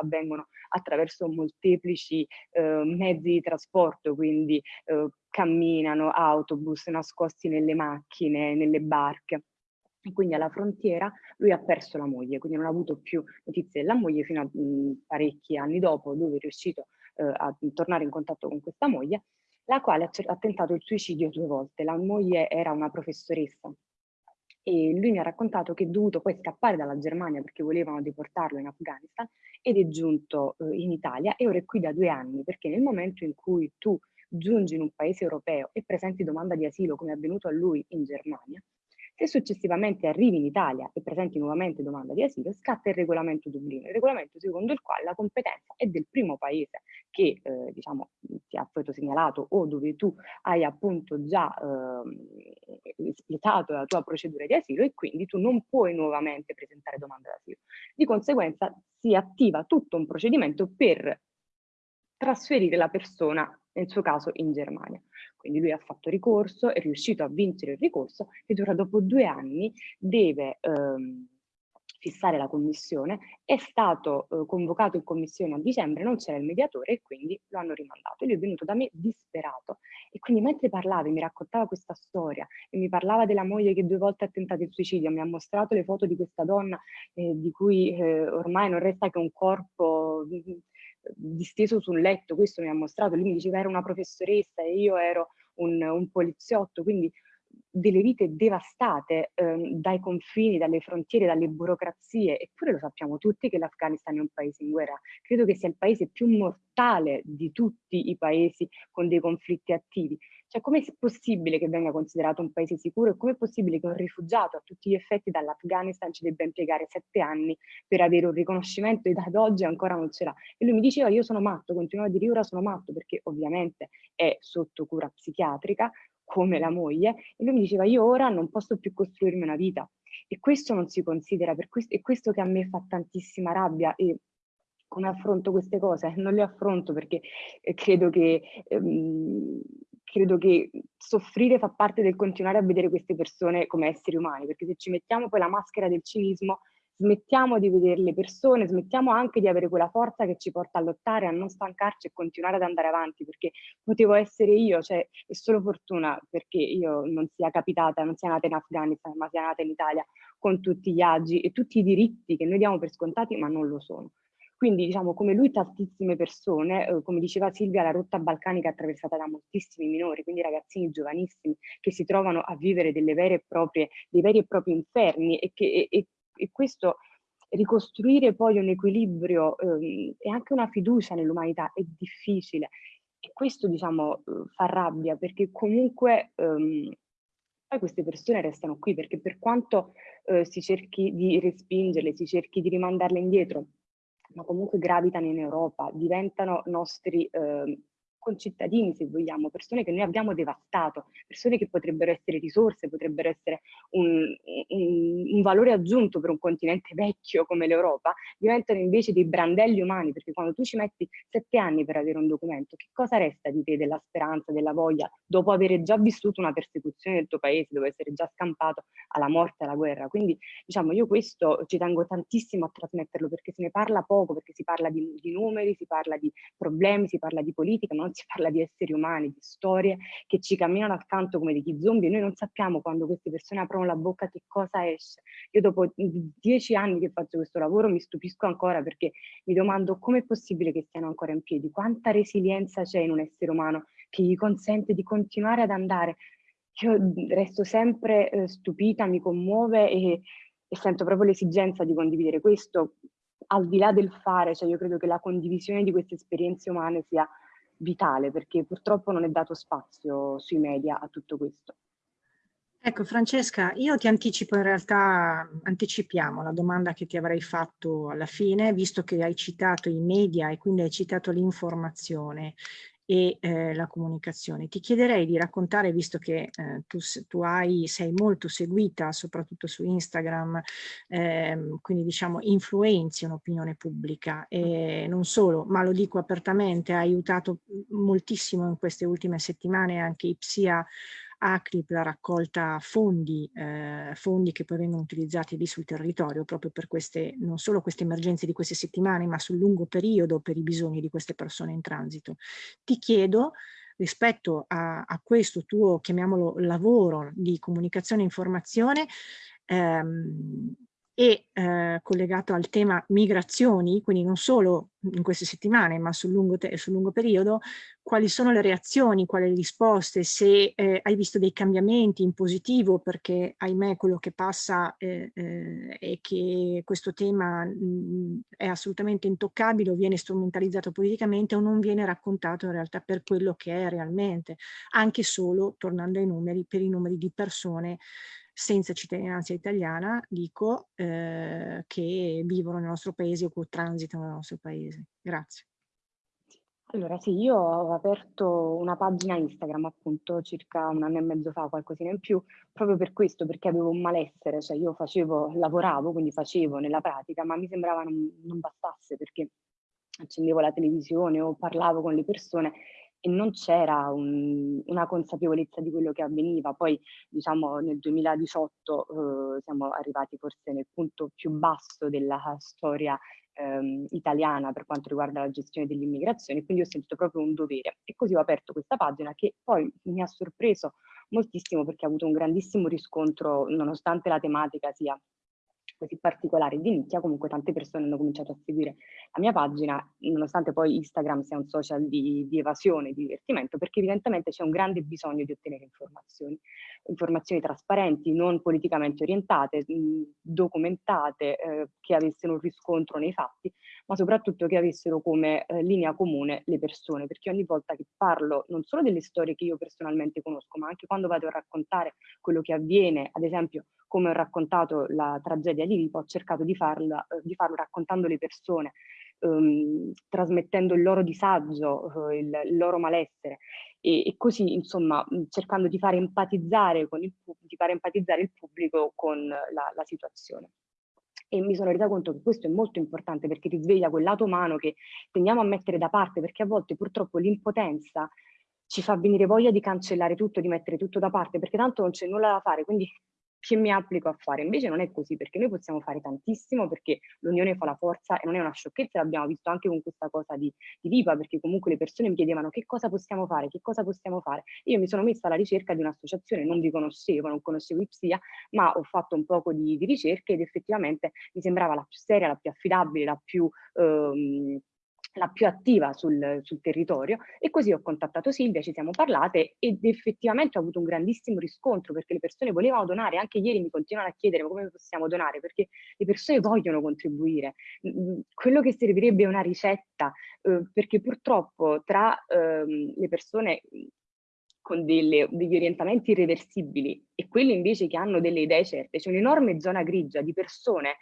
[SPEAKER 5] avvengono attraverso molteplici uh, mezzi di trasporto, quindi uh, camminano, autobus nascosti nelle macchine, nelle barche. E quindi alla frontiera lui ha perso la moglie, quindi non ha avuto più notizie della moglie fino a mh, parecchi anni dopo, dove è riuscito a tornare in contatto con questa moglie la quale ha tentato il suicidio due volte. La moglie era una professoressa e lui mi ha raccontato che è dovuto poi scappare dalla Germania perché volevano deportarlo in Afghanistan ed è giunto eh, in Italia e ora è qui da due anni perché nel momento in cui tu giungi in un paese europeo e presenti domanda di asilo come è avvenuto a lui in Germania, se successivamente arrivi in Italia e presenti nuovamente domanda di asilo, scatta il regolamento Dublino, il regolamento secondo il quale la competenza è del primo paese che eh, diciamo, ti ha stato segnalato o dove tu hai appunto già eh, espletato la tua procedura di asilo e quindi tu non puoi nuovamente presentare domanda d'asilo. Di conseguenza si attiva tutto un procedimento per trasferire la persona nel suo caso in Germania. Quindi lui ha fatto ricorso, è riuscito a vincere il ricorso ed ora dopo due anni deve ehm, fissare la commissione, è stato eh, convocato in commissione a dicembre, non c'era il mediatore e quindi lo hanno rimandato. E lui è venuto da me disperato e quindi mentre parlava mi raccontava questa storia e mi parlava della moglie che due volte ha tentato il suicidio, mi ha mostrato le foto di questa donna eh, di cui eh, ormai non resta che un corpo mm, disteso sul letto, questo mi ha mostrato, lui mi diceva era una professoressa e io ero un, un poliziotto, quindi delle vite devastate ehm, dai confini, dalle frontiere, dalle burocrazie, eppure lo sappiamo tutti che l'Afghanistan è un paese in guerra. Credo che sia il paese più mortale di tutti i paesi con dei conflitti attivi. Cioè, com'è possibile che venga considerato un paese sicuro e com'è possibile che un rifugiato a tutti gli effetti dall'Afghanistan ci debba impiegare sette anni per avere un riconoscimento e ad oggi ancora non ce l'ha? E lui mi diceva io sono matto, continuava a dire ora sono matto perché ovviamente è sotto cura psichiatrica, come la moglie, e lui mi diceva io ora non posso più costruirmi una vita. E questo non si considera, per questo, è questo che a me fa tantissima rabbia e come affronto queste cose? Non le affronto perché eh, credo che, ehm, credo che soffrire fa parte del continuare a vedere queste persone come esseri umani, perché se ci mettiamo poi la maschera del cinismo smettiamo di vedere le persone, smettiamo anche di avere quella forza che ci porta a lottare, a non stancarci e continuare ad andare avanti, perché potevo essere io, cioè è solo fortuna perché io non sia capitata, non sia nata in Afghanistan, ma sia nata in Italia con tutti gli agi e tutti i diritti che noi diamo per scontati, ma non lo sono. Quindi diciamo come lui tantissime persone, eh, come diceva Silvia, la rotta balcanica è attraversata da moltissimi minori, quindi ragazzini giovanissimi che si trovano a vivere delle vere e proprie, dei veri e propri inferni e che e, e e questo ricostruire poi un equilibrio ehm, e anche una fiducia nell'umanità è difficile. E questo diciamo eh, fa rabbia perché comunque ehm, poi queste persone restano qui perché per quanto eh, si cerchi di respingerle, si cerchi di rimandarle indietro, ma comunque gravitano in Europa, diventano nostri eh, concittadini, se vogliamo, persone che noi abbiamo devastato, persone che potrebbero essere risorse, potrebbero essere un, un, un valore aggiunto per un continente vecchio come l'Europa, diventano invece dei brandelli umani, perché quando tu ci metti sette anni per avere un documento, che cosa resta di te, della speranza, della voglia, dopo aver già vissuto una persecuzione del tuo paese, dopo essere già scampato alla morte, alla guerra? Quindi, diciamo, io questo ci tengo tantissimo a trasmetterlo, perché se ne parla poco, perché si parla di, di numeri, si parla di problemi, si parla di politica, ma non si parla di esseri umani, di storie che ci camminano accanto come degli zombie noi non sappiamo quando queste persone aprono la bocca che cosa esce. Io dopo dieci anni che faccio questo lavoro mi stupisco ancora perché mi domando come è possibile che stiano ancora in piedi, quanta resilienza c'è in un essere umano che gli consente di continuare ad andare. Io resto sempre eh, stupita, mi commuove e, e sento proprio l'esigenza di condividere questo al di là del fare, cioè io credo che la condivisione di queste esperienze umane sia vitale perché purtroppo non è dato spazio sui media a tutto questo.
[SPEAKER 3] Ecco Francesca, io ti anticipo in realtà, anticipiamo la domanda che ti avrei fatto alla fine, visto che hai citato i media e quindi hai citato l'informazione e eh, la comunicazione. Ti chiederei di raccontare, visto che eh, tu, tu hai, sei molto seguita, soprattutto su Instagram, ehm, quindi diciamo influenzi un'opinione pubblica e non solo, ma lo dico apertamente, ha aiutato moltissimo in queste ultime settimane anche IPSIA ACLIP la raccolta fondi, eh, fondi che poi vengono utilizzati lì sul territorio proprio per queste, non solo queste emergenze di queste settimane, ma sul lungo periodo per i bisogni di queste persone in transito. Ti chiedo rispetto a, a questo tuo, chiamiamolo lavoro di comunicazione e informazione, ehm, e eh, collegato al tema migrazioni, quindi non solo in queste settimane ma sul lungo, sul lungo periodo, quali sono le reazioni, quali le risposte, se eh, hai visto dei cambiamenti in positivo? Perché ahimè quello che passa eh, eh è che questo tema mh, mm, è assolutamente intoccabile o viene strumentalizzato politicamente o non viene raccontato in realtà per quello che è realmente, anche solo, tornando ai numeri, per i numeri di persone senza cittadinanza italiana, dico, eh, che vivono nel nostro paese o che transitano nel nostro paese. Grazie.
[SPEAKER 5] Allora sì, io ho aperto una pagina Instagram appunto circa un anno e mezzo fa, qualcosina in più, proprio per questo, perché avevo un malessere, cioè io facevo, lavoravo, quindi facevo nella pratica, ma mi sembrava non, non bastasse perché accendevo la televisione o parlavo con le persone e non c'era un, una consapevolezza di quello che avveniva. Poi diciamo nel 2018 eh, siamo arrivati forse nel punto più basso della storia ehm, italiana per quanto riguarda la gestione dell'immigrazione, quindi ho sentito proprio un dovere. E così ho aperto questa pagina che poi mi ha sorpreso moltissimo perché ha avuto un grandissimo riscontro nonostante la tematica sia così particolare di nicchia, comunque tante persone hanno cominciato a seguire la mia pagina, nonostante poi Instagram sia un social di, di evasione, di divertimento, perché evidentemente c'è un grande bisogno di ottenere informazioni, informazioni trasparenti, non politicamente orientate, documentate, eh, che avessero un riscontro nei fatti, ma soprattutto che avessero come eh, linea comune le persone, perché ogni volta che parlo non solo delle storie che io personalmente conosco, ma anche quando vado a raccontare quello che avviene, ad esempio come ho raccontato la tragedia di Lipo, ho cercato di, farla, eh, di farlo raccontando le persone, ehm, trasmettendo il loro disagio, eh, il, il, loro malessere. E, e, così insomma cercando di fare empatizzare, con il, di fare empatizzare il pubblico con la, la situazione e mi sono resa conto che questo è molto importante perché risveglia quel lato umano che tendiamo a mettere da parte perché a volte purtroppo l'impotenza ci fa venire voglia di cancellare tutto, di mettere tutto da parte perché tanto non c'è nulla da fare, quindi che mi applico a fare. Invece non è così, perché noi possiamo fare tantissimo, perché l'unione fa la forza e non è una sciocchezza, l'abbiamo visto anche con questa cosa di, di Lipa, perché comunque le persone mi chiedevano che cosa possiamo fare, che cosa possiamo fare. Io mi sono messa alla ricerca di un'associazione, non vi conoscevo, non conoscevo Ipsia, ma ho fatto un poco di, di ricerche ed effettivamente mi sembrava la più seria, la più affidabile, la più... Ehm, la più attiva sul, sul, territorio e così ho contattato Silvia, ci siamo parlate ed effettivamente ho avuto un grandissimo riscontro perché le persone volevano donare, anche ieri mi continuano a chiedere come possiamo donare perché le persone vogliono contribuire. Quello che servirebbe è una ricetta eh, perché purtroppo tra eh, le persone con delle, degli orientamenti irreversibili e quelli invece che hanno delle idee certe, c'è un'enorme zona grigia di persone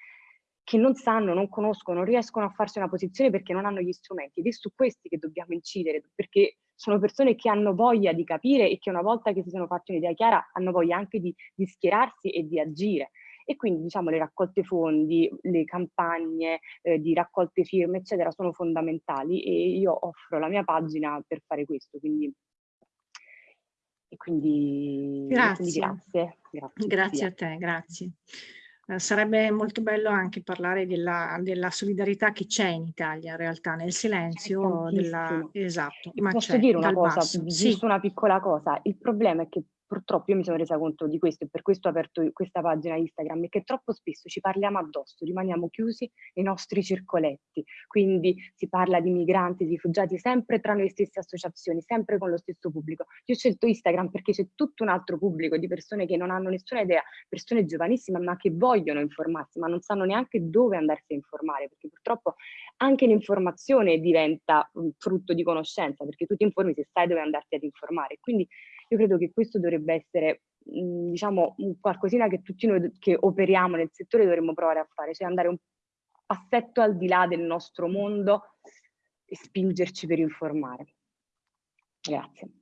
[SPEAKER 5] che non sanno, non conoscono, non riescono a farsi una posizione perché non hanno gli strumenti ed è su questi che dobbiamo incidere perché sono persone che hanno voglia di capire e che una volta che si sono fatti un'idea chiara hanno voglia anche di, di schierarsi e di agire. E quindi diciamo le raccolte fondi, le campagne eh, di raccolte firme eccetera sono fondamentali e io offro la mia pagina per fare questo quindi e quindi
[SPEAKER 3] grazie,
[SPEAKER 5] quindi grazie,
[SPEAKER 3] grazie, grazie a te, grazie. Eh, sarebbe molto bello anche parlare della, della solidarietà che c'è in Italia in realtà, nel silenzio della... Esatto,
[SPEAKER 5] ma Posso dire una cosa, basso. giusto sì. una piccola cosa, il problema è che purtroppo io mi sono resa conto di questo e per questo ho aperto questa pagina Instagram, è che troppo spesso ci parliamo addosso, rimaniamo chiusi nei nostri circoletti, quindi si parla di migranti, di rifugiati, sempre tra le stesse associazioni, sempre con lo stesso pubblico. Io ho scelto Instagram perché c'è tutto un altro pubblico di persone che non hanno nessuna idea, persone giovanissime ma che vogliono informarsi, ma non sanno neanche dove andarsi a informare, perché purtroppo anche l'informazione diventa un frutto di conoscenza, perché tu ti informi se sai dove andarti ad informare. Quindi io credo che questo dovrebbe essere, mh, diciamo, un qualcosina che tutti noi che operiamo nel settore dovremmo provare a fare, cioè andare un passetto al di là del nostro mondo e spingerci per informare. Grazie.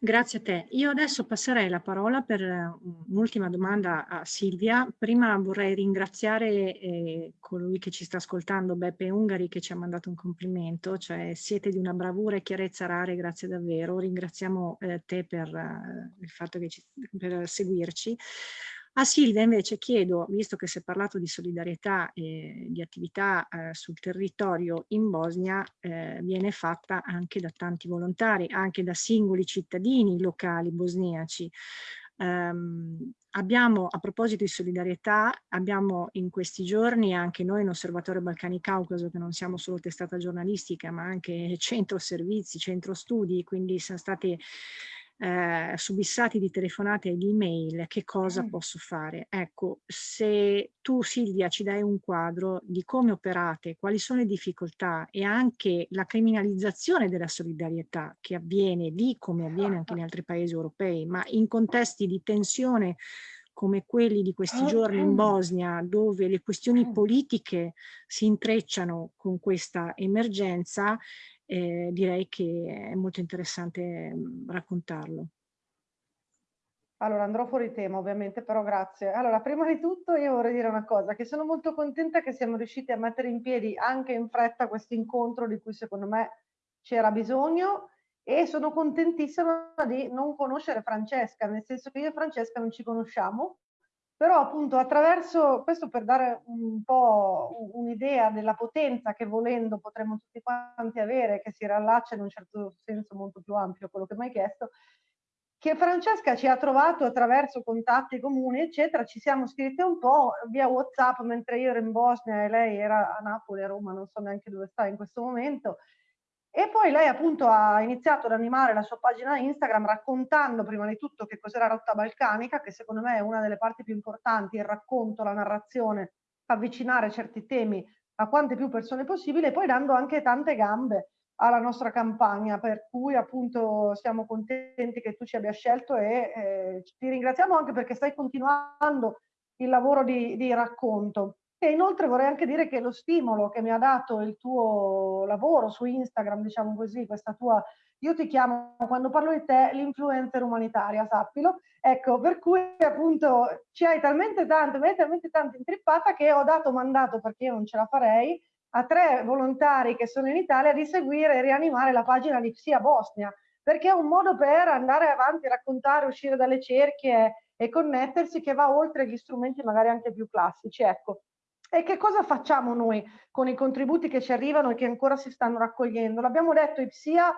[SPEAKER 3] Grazie a te. Io adesso passerei la parola per eh, un'ultima domanda a Silvia. Prima vorrei ringraziare eh, colui che ci sta ascoltando, Beppe Ungari, che ci ha mandato un complimento, cioè siete di una bravura e chiarezza rare, grazie davvero. Ringraziamo eh, te per eh, il fatto che ci, per seguirci. A Silvia invece chiedo, visto che si è parlato di solidarietà e di attività eh, sul territorio in Bosnia, eh, viene fatta anche da tanti volontari, anche da singoli cittadini locali bosniaci. Um, abbiamo, a proposito di solidarietà, abbiamo in questi giorni anche noi in Osservatorio Balcani Caucaso, che non siamo solo testata giornalistica, ma anche centro servizi, centro studi, quindi sono state eh, subissati di telefonate e di email, che cosa mm. posso fare? Ecco, se tu Silvia ci dai un quadro di come operate, quali sono le difficoltà e anche la criminalizzazione della solidarietà che avviene lì come avviene anche in altri paesi europei, ma in contesti di tensione come quelli di questi giorni in Bosnia, dove le questioni politiche si intrecciano con questa emergenza, eh, direi che è molto interessante mhmm, raccontarlo.
[SPEAKER 4] Allora andrò fuori tema ovviamente, però grazie. Allora, prima di tutto io vorrei dire una cosa, che sono molto contenta che siamo riusciti a mettere in piedi anche in fretta questo incontro di cui secondo me c'era bisogno e sono contentissima di non conoscere Francesca, nel senso che io e Francesca non ci conosciamo, però appunto attraverso, questo per dare un po' un'idea della potenza che volendo potremmo tutti quanti avere, che si riallaccia in un certo senso molto più ampio a quello che mi hai chiesto, che Francesca ci ha trovato attraverso contatti comuni, eccetera, ci siamo scritte un po' via WhatsApp mentre io ero in Bosnia e lei era a Napoli, a Roma, non so neanche dove sta in questo momento. E poi lei appunto ha iniziato ad animare la sua pagina Instagram raccontando prima di tutto che cos'era la rotta balcanica, che secondo me è una delle parti più importanti, il racconto, la narrazione, avvicinare certi temi a quante più persone possibile e poi dando anche tante gambe alla nostra campagna, per cui appunto siamo contenti che tu ci abbia scelto e eh, ti ringraziamo anche perché stai continuando il lavoro di, di racconto. E inoltre vorrei anche dire che lo stimolo che mi ha dato il tuo lavoro su Instagram, diciamo così, questa tua, io ti chiamo quando parlo di te l'influencer umanitaria, sappilo, ecco, per cui appunto ci hai talmente tanto, mi hai talmente tanto intrippata che ho dato mandato, perché io non ce la farei, a tre volontari che sono in Italia di seguire e rianimare la pagina di Psia Bosnia, perché è un modo per andare avanti, raccontare, uscire dalle cerchie e connettersi che va oltre gli strumenti magari anche più classici. Ecco. E che cosa facciamo noi con i contributi che ci arrivano e che ancora si stanno raccogliendo? L'abbiamo detto, IPSIA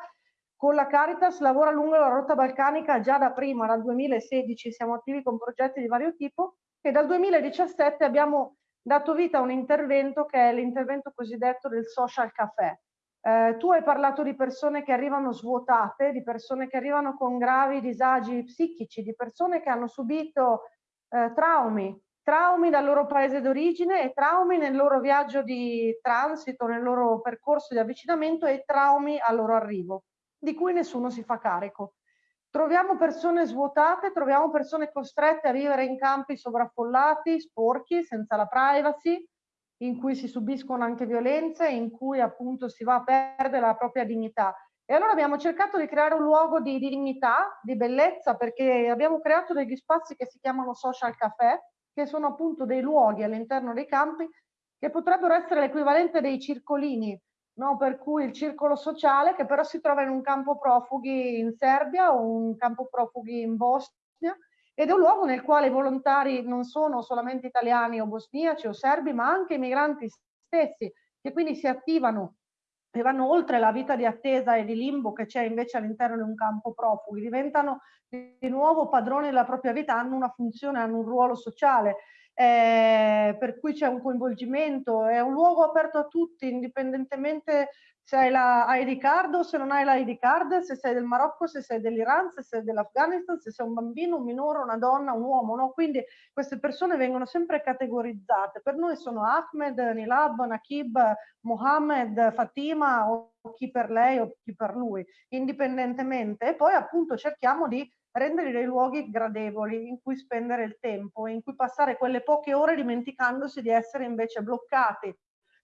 [SPEAKER 4] con la Caritas lavora lungo la rotta balcanica già da prima, dal 2016 siamo attivi con progetti di vario tipo e dal 2017 abbiamo dato vita a un intervento che è l'intervento cosiddetto del social café. Eh, tu hai parlato di persone che arrivano svuotate, di persone che arrivano con gravi disagi psichici, di persone che hanno subito eh, traumi, traumi dal loro paese d'origine e traumi nel loro viaggio di transito, nel loro percorso di avvicinamento e traumi al loro arrivo, di cui nessuno si fa carico. Troviamo persone svuotate, troviamo persone costrette a vivere in campi sovraffollati, sporchi, senza la privacy, in cui si subiscono anche violenze, in cui appunto si va a perdere la propria dignità. E allora abbiamo cercato di creare un luogo di, di dignità, di bellezza, perché abbiamo creato degli spazi che si chiamano social café, che sono appunto dei luoghi all'interno dei campi che potrebbero essere l'equivalente dei circolini no? per cui il circolo sociale che però si trova in un campo profughi in Serbia o un campo profughi in Bosnia ed è un luogo nel quale i volontari non sono solamente italiani o bosniaci o serbi ma anche i migranti stessi che quindi si attivano e vanno oltre la vita di attesa e di limbo che c'è invece all'interno di un campo profughi, diventano di nuovo padroni della propria vita, hanno una funzione, hanno un ruolo sociale eh, per cui c'è un coinvolgimento, è un luogo aperto a tutti, indipendentemente se hai la ID card o se non hai la ID card, se sei del Marocco, se sei dell'Iran, se sei dell'Afghanistan, se sei un bambino, un minore, una donna, un uomo, no? Quindi queste persone vengono sempre categorizzate. Per noi sono Ahmed, Nilab, Nakib, Mohammed, Fatima o chi per lei o chi per lui, indipendentemente. E poi appunto cerchiamo di rendere dei luoghi gradevoli in cui spendere il tempo, in cui passare quelle poche ore dimenticandosi di essere invece bloccati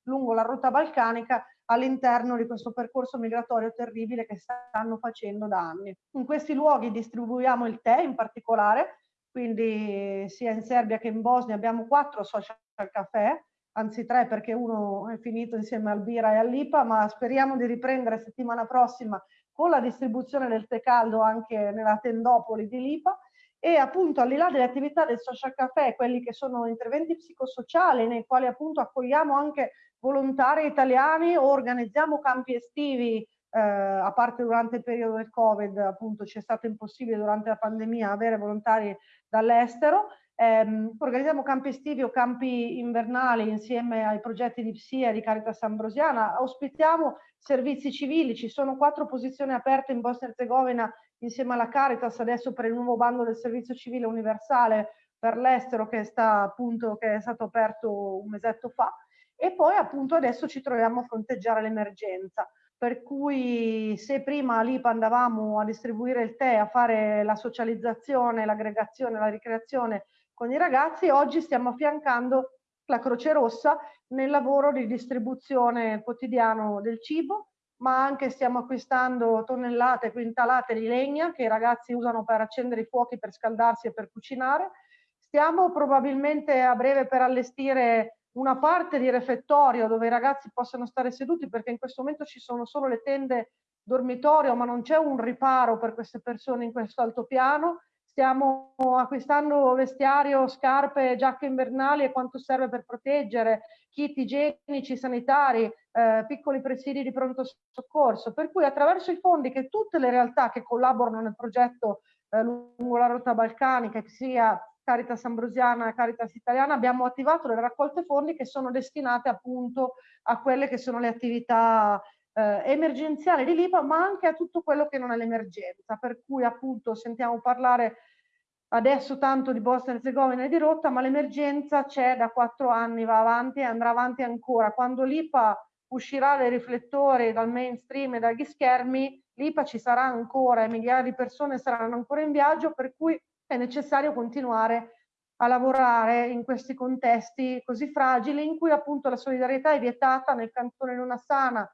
[SPEAKER 4] lungo la rotta balcanica all'interno di questo percorso migratorio terribile che stanno facendo da anni. In questi luoghi distribuiamo il tè in particolare, quindi sia in Serbia che in Bosnia abbiamo quattro social caffè, anzi tre perché uno è finito insieme al Bira e all'IPA, ma speriamo di riprendere settimana prossima con la distribuzione del tè caldo anche nella tendopoli di Lipa e appunto al di là delle attività del social caffè, quelli che sono interventi psicosociali nei quali appunto accogliamo anche volontari italiani o organizziamo campi estivi eh, a parte durante il periodo del Covid, appunto ci è stato impossibile durante la pandemia avere volontari dall'estero, eh, organizziamo campi estivi o campi invernali insieme ai progetti di PSIA e di Caritas Ambrosiana, ospitiamo servizi civili, ci sono quattro posizioni aperte in Bosnia e Herzegovina insieme alla Caritas adesso per il nuovo bando del servizio civile universale per l'estero che, che è stato aperto un mesetto fa e poi appunto adesso ci troviamo a fronteggiare l'emergenza per cui se prima all'IPA andavamo a distribuire il tè, a fare la socializzazione, l'aggregazione, la ricreazione con i ragazzi, oggi stiamo affiancando la Croce Rossa nel lavoro di distribuzione quotidiano del cibo, ma anche stiamo acquistando tonnellate, quintalate di legna che i ragazzi usano per accendere i fuochi, per scaldarsi e per cucinare. Stiamo probabilmente a breve per allestire una parte di refettorio dove i ragazzi possano stare seduti perché in questo momento ci sono solo le tende dormitorio, ma non c'è un riparo per queste persone in questo altopiano. Stiamo acquistando vestiario, scarpe, giacche invernali e quanto serve per proteggere, kit igienici, sanitari, eh, piccoli presidi di pronto soccorso. Per cui attraverso i fondi che tutte le realtà che collaborano nel progetto eh, lungo la rotta balcanica, sia Caritas Ambrosiana Caritas Italiana, abbiamo attivato delle raccolte fondi che sono destinate appunto a quelle che sono le attività eh, emergenziali di Lipa, ma anche a tutto quello che non è l'emergenza, per cui appunto sentiamo parlare adesso tanto di Bosnia e Herzegovina e di rotta, ma l'emergenza c'è da quattro anni, va avanti e andrà avanti ancora. Quando l'IPA uscirà dai riflettori, dal mainstream e dagli schermi, l'IPA ci sarà ancora e migliaia di persone saranno ancora in viaggio, per cui è necessario continuare a lavorare in questi contesti così fragili in cui appunto la solidarietà è vietata nel cantone Luna Sana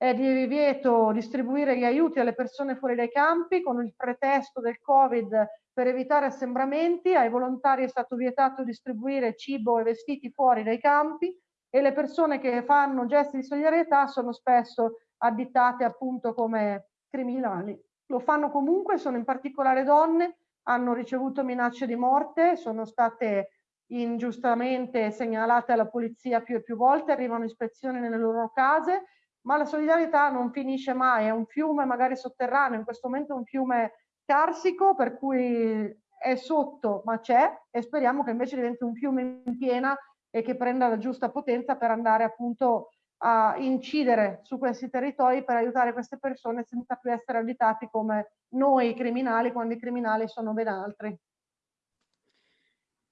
[SPEAKER 4] è di divieto distribuire gli aiuti alle persone fuori dai campi con il pretesto del Covid per evitare assembramenti, ai volontari è stato vietato distribuire cibo e vestiti fuori dai campi e le persone che fanno gesti di solidarietà sono spesso additate appunto come criminali. Lo fanno comunque, sono in particolare donne, hanno ricevuto minacce di morte, sono state ingiustamente segnalate alla polizia più e più volte, arrivano ispezioni nelle loro case, ma la solidarietà non finisce mai, è un fiume magari sotterraneo, in questo momento è un fiume carsico per cui è sotto ma c'è e speriamo che invece diventi un fiume in piena e che prenda la giusta potenza per andare appunto a incidere su questi territori per aiutare queste persone senza più essere additati come noi criminali quando i criminali sono ben altri.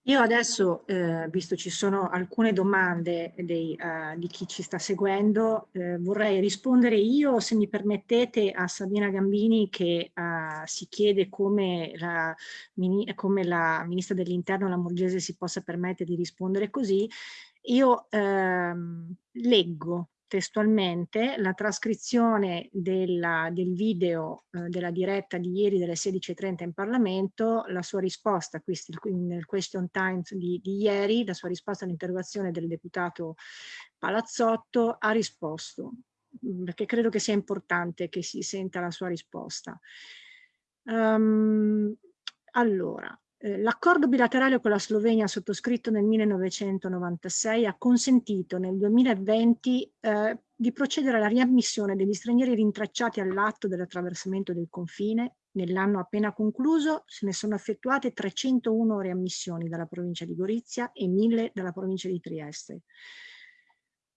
[SPEAKER 3] Io adesso, eh, visto ci sono alcune domande dei, uh, di chi ci sta seguendo, eh, vorrei rispondere io, se mi permettete, a Sabina Gambini che uh, si chiede come la, come la Ministra dell'Interno, la Morgese, si possa permettere di rispondere così. Io ehm, leggo testualmente la trascrizione della, del video eh, della diretta di ieri delle 16.30 in Parlamento, la sua risposta nel question times di, di ieri, la sua risposta all'interrogazione del deputato Palazzotto, ha risposto, mm, perché credo che sia importante che si senta la sua risposta. Um, allora, L'accordo bilaterale con la Slovenia sottoscritto nel 1996 ha consentito nel 2020 eh, di procedere alla riammissione degli stranieri rintracciati all'atto dell'attraversamento del confine. Nell'anno appena concluso se ne sono effettuate 301 riammissioni dalla provincia di Gorizia e 1000 dalla provincia di Trieste.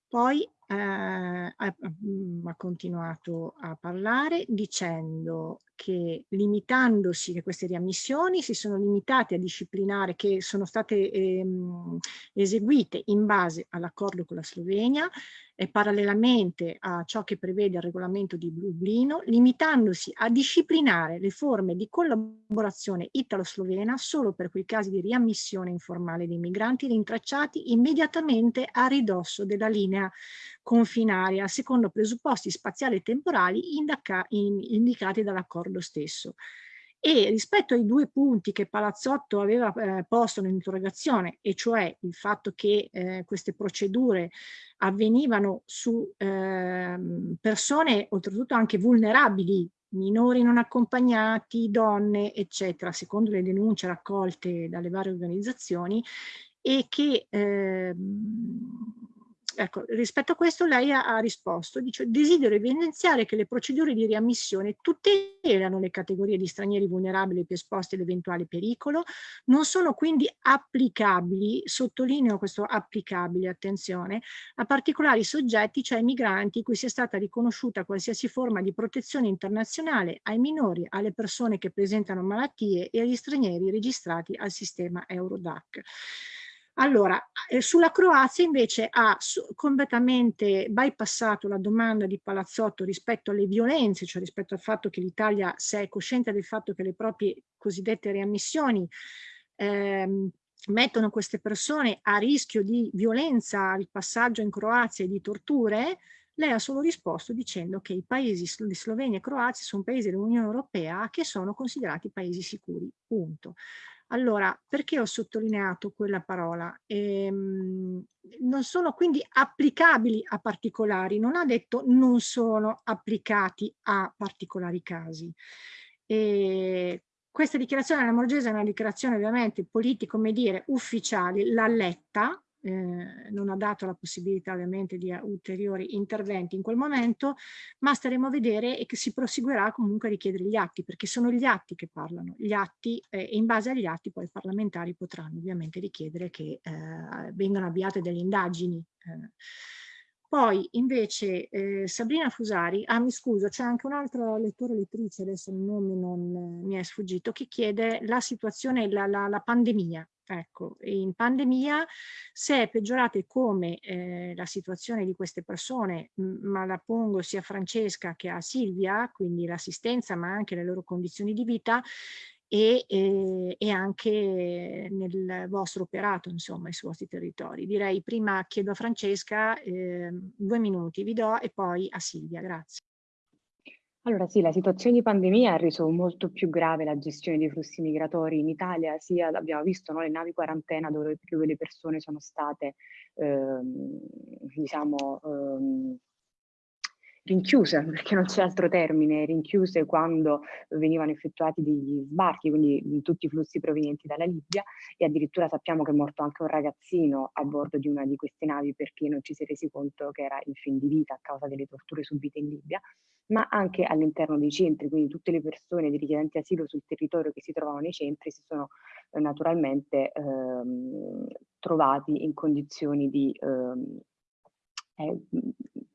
[SPEAKER 3] Poi eh, ha, ha, continuato a parlare dicendo che limitandosi che queste riammissioni si sono limitate a disciplinare che sono state ehm, eseguite in base all'accordo con la Slovenia e parallelamente a ciò che prevede il regolamento di Dublino, limitandosi a disciplinare le forme di collaborazione italo-slovena solo per quei casi di riammissione informale dei migranti rintracciati immediatamente a ridosso della linea confinaria secondo presupposti spaziali e temporali indicati dall'accordo stesso. E rispetto ai due punti che Palazzotto aveva eh, posto nell'interrogazione, e cioè il fatto che eh, queste procedure avvenivano su eh, persone oltretutto anche vulnerabili, minori non accompagnati, donne, eccetera, secondo le denunce raccolte dalle varie organizzazioni, e che ehm, ecco, rispetto a questo lei ha, ha, risposto, dice desidero evidenziare che le procedure di riammissione tutelano le categorie di stranieri vulnerabili più esposti ad eventuale pericolo, non sono quindi applicabili, sottolineo questo applicabile, attenzione, a particolari soggetti, cioè ai migranti cui sia stata riconosciuta qualsiasi forma di protezione internazionale, ai minori, alle persone che presentano malattie e agli stranieri registrati al sistema Eurodac. Allora, eh, sulla Croazia invece ha completamente bypassato la domanda di Palazzotto rispetto alle violenze, cioè rispetto al fatto che l'Italia, se è cosciente del fatto che le proprie cosiddette riammissioni ehm, mettono queste persone a rischio di violenza al passaggio in Croazia e di torture, lei ha solo risposto dicendo che i paesi di Slovenia e Croazia sono paesi dell'Unione Europea che sono considerati paesi sicuri, punto. Allora, perché ho sottolineato quella parola? Ehm, non sono quindi applicabili a particolari, non ha detto non sono applicati a particolari casi. E questa dichiarazione della Morgese è una dichiarazione ovviamente politica, come dire, ufficiale, l'ha letta, eh, non ha dato la possibilità ovviamente di ulteriori interventi in quel momento, ma staremo a vedere e che si proseguirà comunque a richiedere gli atti, perché sono gli atti che parlano, gli atti eh, e in base agli atti poi i parlamentari potranno ovviamente richiedere che eh, vengano avviate delle indagini. Eh. Poi invece eh, Sabrina Fusari, ah mi scuso, c'è anche un altro lettore lettrice, adesso il nome non mi è sfuggito, che chiede la situazione, la, la, la pandemia. Ecco, in pandemia se è peggiorata come eh, la situazione di queste persone, ma la pongo sia a Francesca che a Silvia, quindi l'assistenza ma anche le loro condizioni di vita, e, e, e, anche nel vostro operato, insomma, sui vostri territori. Direi prima chiedo a Francesca eh, due minuti, vi do, e poi a Silvia, grazie.
[SPEAKER 5] Allora sì, la situazione di pandemia ha reso molto più grave la gestione dei flussi migratori in Italia, sia abbiamo visto no, le navi quarantena dove più le persone sono state, ehm, diciamo, ehm, rinchiuse, perché non c'è altro termine, rinchiuse quando venivano effettuati degli sbarchi, quindi tutti i flussi provenienti dalla Libia e addirittura sappiamo che è morto anche un ragazzino a bordo di una di queste navi perché non ci si è resi conto che era in fin di vita a causa delle torture subite in Libia, ma anche all'interno dei centri, quindi tutte le persone dei richiedenti asilo sul territorio che si trovavano nei centri si sono eh, naturalmente ehm, trovati in condizioni di ehm, eh,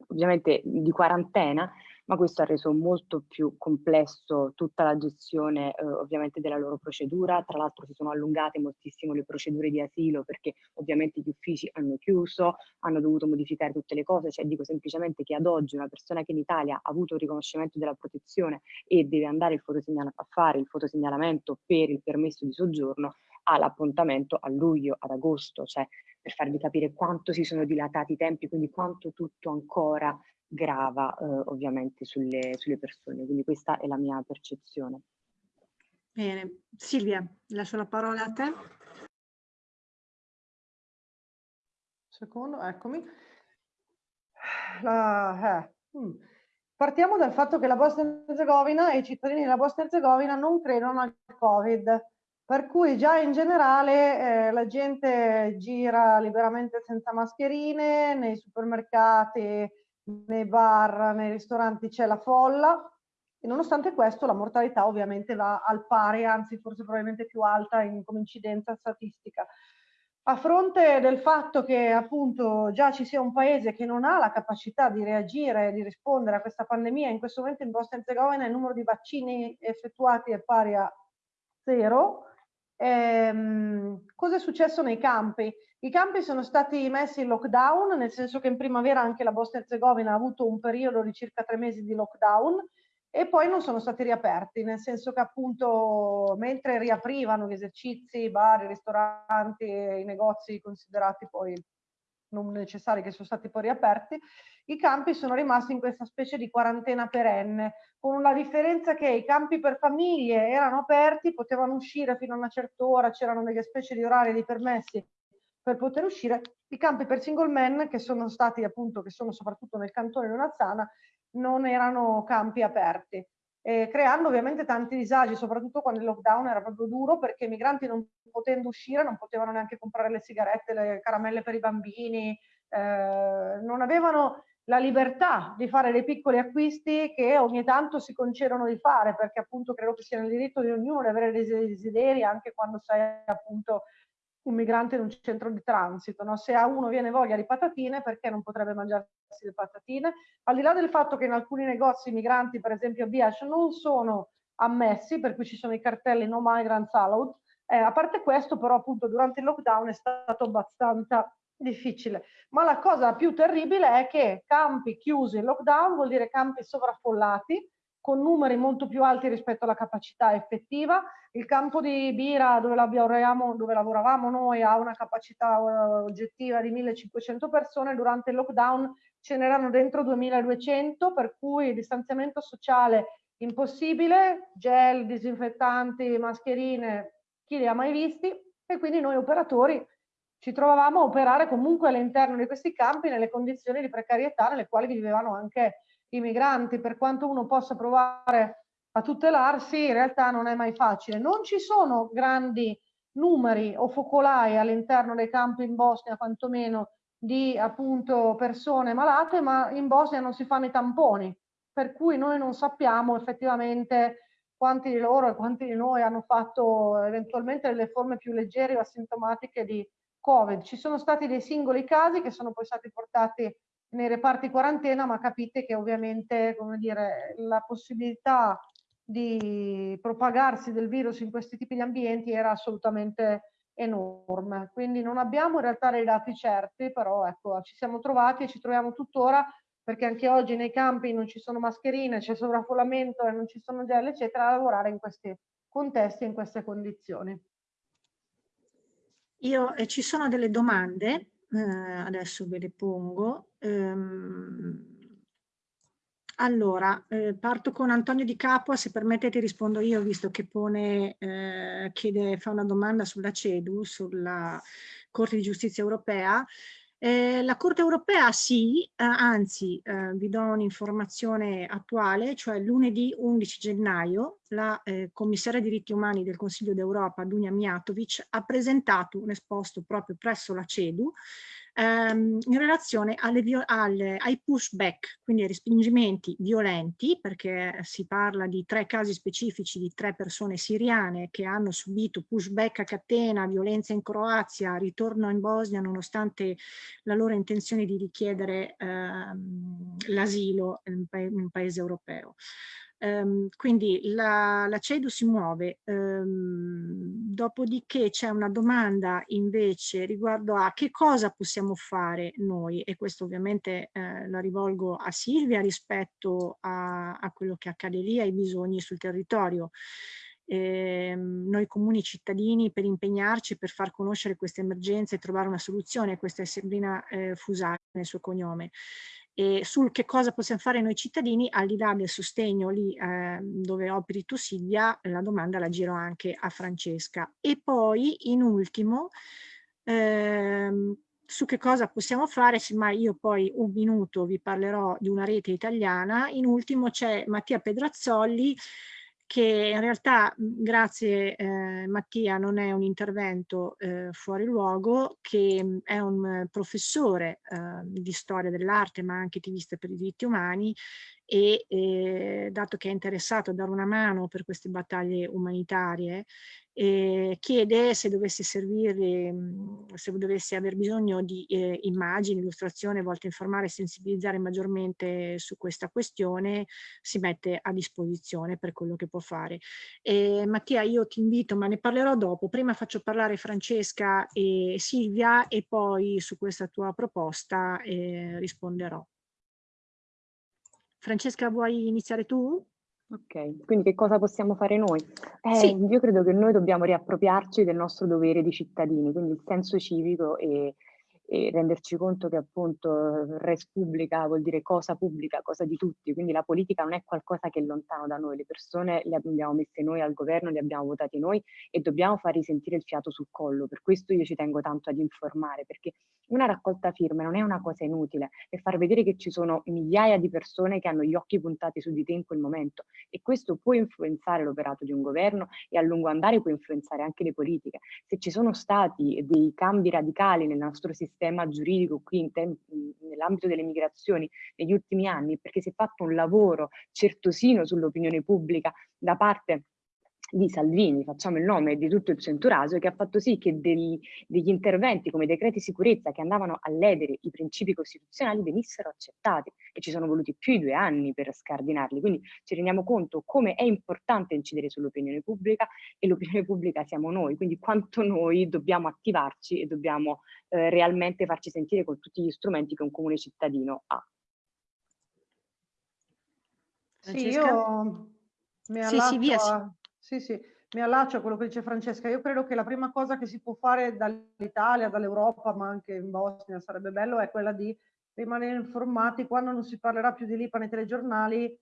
[SPEAKER 5] ovviamente di quarantena, ma questo ha reso molto più complesso tutta la gestione eh, ovviamente della loro procedura, tra l'altro si sono allungate moltissimo le procedure di asilo perché ovviamente gli uffici hanno chiuso, hanno dovuto modificare tutte le cose, cioè dico semplicemente che ad oggi una persona che in Italia ha avuto il riconoscimento della protezione e deve andare a fare il fotosegnalamento per il permesso di soggiorno ha l'appuntamento a luglio, ad agosto, cioè per farvi capire quanto si sono dilatati i tempi, quindi quanto tutto ancora grava eh, ovviamente sulle, sulle persone. Quindi questa è la mia percezione.
[SPEAKER 3] Bene, Silvia, lascio la parola a te.
[SPEAKER 4] Secondo, eccomi. La, eh. mm. Partiamo dal fatto che la Bosnia-Herzegovina e i cittadini della Bosnia-Herzegovina non credono al Covid per cui già in generale eh, la gente gira liberamente senza mascherine, nei supermercati, nei bar, nei ristoranti c'è la folla e nonostante questo la mortalità ovviamente va al pari, anzi forse probabilmente più alta in, come incidenza statistica. A fronte del fatto che appunto già ci sia un paese che non ha la capacità di reagire, di rispondere a questa pandemia, in questo momento in Bosnia-Herzegovina il numero di vaccini effettuati è pari a zero, Ehm, cosa è successo nei campi? I campi sono stati messi in lockdown, nel senso che in primavera anche la Bosnia-Herzegovina ha avuto un periodo di circa tre mesi di lockdown e poi non sono stati riaperti, nel senso che appunto mentre riaprivano gli esercizi, i bar, i ristoranti, i negozi considerati poi non necessari che sono stati poi riaperti, i campi sono rimasti in questa specie di quarantena perenne, con la differenza che i campi per famiglie erano aperti, potevano uscire fino a una certa ora, c'erano delle specie di orari di permessi per poter uscire, i campi per single man, che sono stati appunto, che sono soprattutto nel cantone di Onazzana, non erano campi aperti eh, creando ovviamente tanti disagi, soprattutto quando il lockdown era proprio duro perché i migranti non potendo uscire non potevano neanche comprare le sigarette, le caramelle per i bambini, eh, non avevano la libertà di fare dei piccoli acquisti che ogni tanto si concedono di fare perché appunto credo che sia nel diritto di ognuno di avere dei desideri anche quando sei appunto un migrante in un centro di transito. No? Se a uno viene voglia di patatine, perché non potrebbe mangiarsi le patatine? Al di là del fatto che in alcuni negozi migranti, per esempio a Biash, non sono ammessi, per cui ci sono i cartelli no migrants allowed, eh, a parte questo però appunto durante il lockdown è stato abbastanza difficile. Ma la cosa più terribile è che campi chiusi in lockdown vuol dire campi sovraffollati, con numeri molto più alti rispetto alla capacità effettiva. Il campo di Bira dove, dove lavoravamo noi ha una capacità uh, oggettiva di 1500 persone, durante il lockdown ce n'erano dentro 2200, per cui distanziamento sociale impossibile, gel, disinfettanti, mascherine chi li ha mai visti? E quindi noi operatori ci trovavamo a operare comunque all'interno di questi campi nelle condizioni di precarietà nelle quali vivevano anche i migranti, per quanto uno possa provare a tutelarsi, in realtà non è mai facile. Non ci sono grandi numeri o focolai all'interno dei campi in Bosnia, quantomeno di appunto persone malate, ma in Bosnia non si fanno i tamponi, per cui noi non sappiamo effettivamente quanti di loro e quanti di noi hanno fatto eventualmente delle forme più leggere o asintomatiche di Covid. Ci sono stati dei singoli casi che sono poi stati portati nei reparti quarantena, ma capite che ovviamente come dire, la possibilità di propagarsi del virus in questi tipi di ambienti era assolutamente enorme. Quindi non abbiamo in realtà dei dati certi, però ecco, ci siamo trovati e ci troviamo tuttora perché anche oggi nei campi non ci sono mascherine, c'è sovraffollamento e non ci sono gel, eccetera, a lavorare in questi contesti, in queste condizioni.
[SPEAKER 3] Io, eh, ci sono delle domande, eh, adesso ve le pongo. Ehm, allora, eh, parto con Antonio Di Capua, se permettete rispondo io, visto che pone, eh, chiede, fa una domanda sulla CEDU, sulla Corte di Giustizia Europea. Eh, la Corte Europea sì, eh, anzi eh, vi do un'informazione attuale, cioè lunedì 11 gennaio la eh, commissaria diritti umani del Consiglio d'Europa, Dunja Mijatovic, ha presentato un esposto proprio presso la CEDU ehm, in relazione alle, alle, ai pushback, quindi ai respingimenti violenti, perché si parla di tre casi specifici di tre persone siriane che hanno subito pushback a catena, violenza in Croazia, ritorno in Bosnia nonostante la loro intenzione di richiedere ehm, l'asilo in, in un paese europeo. Um, quindi la, la, CEDU si muove, um, dopodiché c'è una domanda invece riguardo a che cosa possiamo fare noi e questo ovviamente eh, la rivolgo a Silvia rispetto a, a, quello che accade lì, ai bisogni sul territorio. Eh, noi comuni cittadini per impegnarci per far conoscere queste emergenze e trovare una soluzione, questa è Sabrina eh, Fusari nel suo cognome e sul che cosa possiamo fare noi cittadini, al di là del sostegno lì eh, dove operi tu Silvia, la domanda la giro anche a Francesca. E poi in ultimo, ehm, su che cosa possiamo fare, semmai io poi un minuto vi parlerò di una rete italiana, in ultimo c'è Mattia Pedrazzolli che in realtà grazie eh, Mattia non è un intervento eh, fuori luogo, che è un professore eh, di storia dell'arte ma anche attivista per i diritti umani e eh, dato che è interessato a dare una mano per queste battaglie umanitarie eh, chiede se dovesse servire, se dovesse aver bisogno di eh, immagini, illustrazioni volte a informare e sensibilizzare maggiormente su questa questione, si mette a disposizione per quello che può fare. Eh, Mattia, io ti invito, ma ne parlerò dopo, prima faccio parlare Francesca e Silvia e poi su questa tua proposta eh, risponderò. Francesca, vuoi iniziare tu?
[SPEAKER 5] Ok, quindi che cosa possiamo fare noi? Eh,
[SPEAKER 3] Sì.
[SPEAKER 5] io credo che noi dobbiamo riappropriarci del nostro dovere di cittadini, quindi il senso civico e e renderci conto che appunto res pubblica vuol dire cosa pubblica, cosa di tutti, quindi la politica non è qualcosa che è lontano da noi, le persone le abbiamo messe noi al governo, le abbiamo votate noi e dobbiamo far risentire il fiato sul collo, per questo io ci tengo tanto ad informare, perché una raccolta firme non è una cosa inutile, è far vedere che ci sono migliaia di persone che hanno gli occhi puntati su di te in quel momento. E questo può influenzare l'operato di un governo e a lungo andare può influenzare anche le politiche. Se ci sono stati dei cambi radicali nel nostro sistema, sistema giuridico qui nell'ambito delle migrazioni negli ultimi anni, perché si è fatto un lavoro certosino sull'opinione pubblica da parte di Salvini, facciamo il nome di tutto il centuraso, che ha fatto sì che degli, degli interventi come i decreti sicurezza che andavano a ledere i principi costituzionali venissero accettati e ci sono voluti più di due anni per scardinarli. Quindi ci rendiamo conto come è importante incidere sull'opinione pubblica e l'opinione pubblica siamo noi, quindi quanto noi dobbiamo attivarci e dobbiamo eh, realmente farci sentire con tutti gli strumenti che un comune cittadino ha.
[SPEAKER 4] Sì, io mi allaccio sì, sì, via, a... Sì, sì, mi allaccio a quello che dice Francesca. Io credo che la prima cosa che si può fare dall'Italia, dall'Europa, ma anche in Bosnia sarebbe bello, è quella di rimanere informati quando non si parlerà più di Lipa nei telegiornali,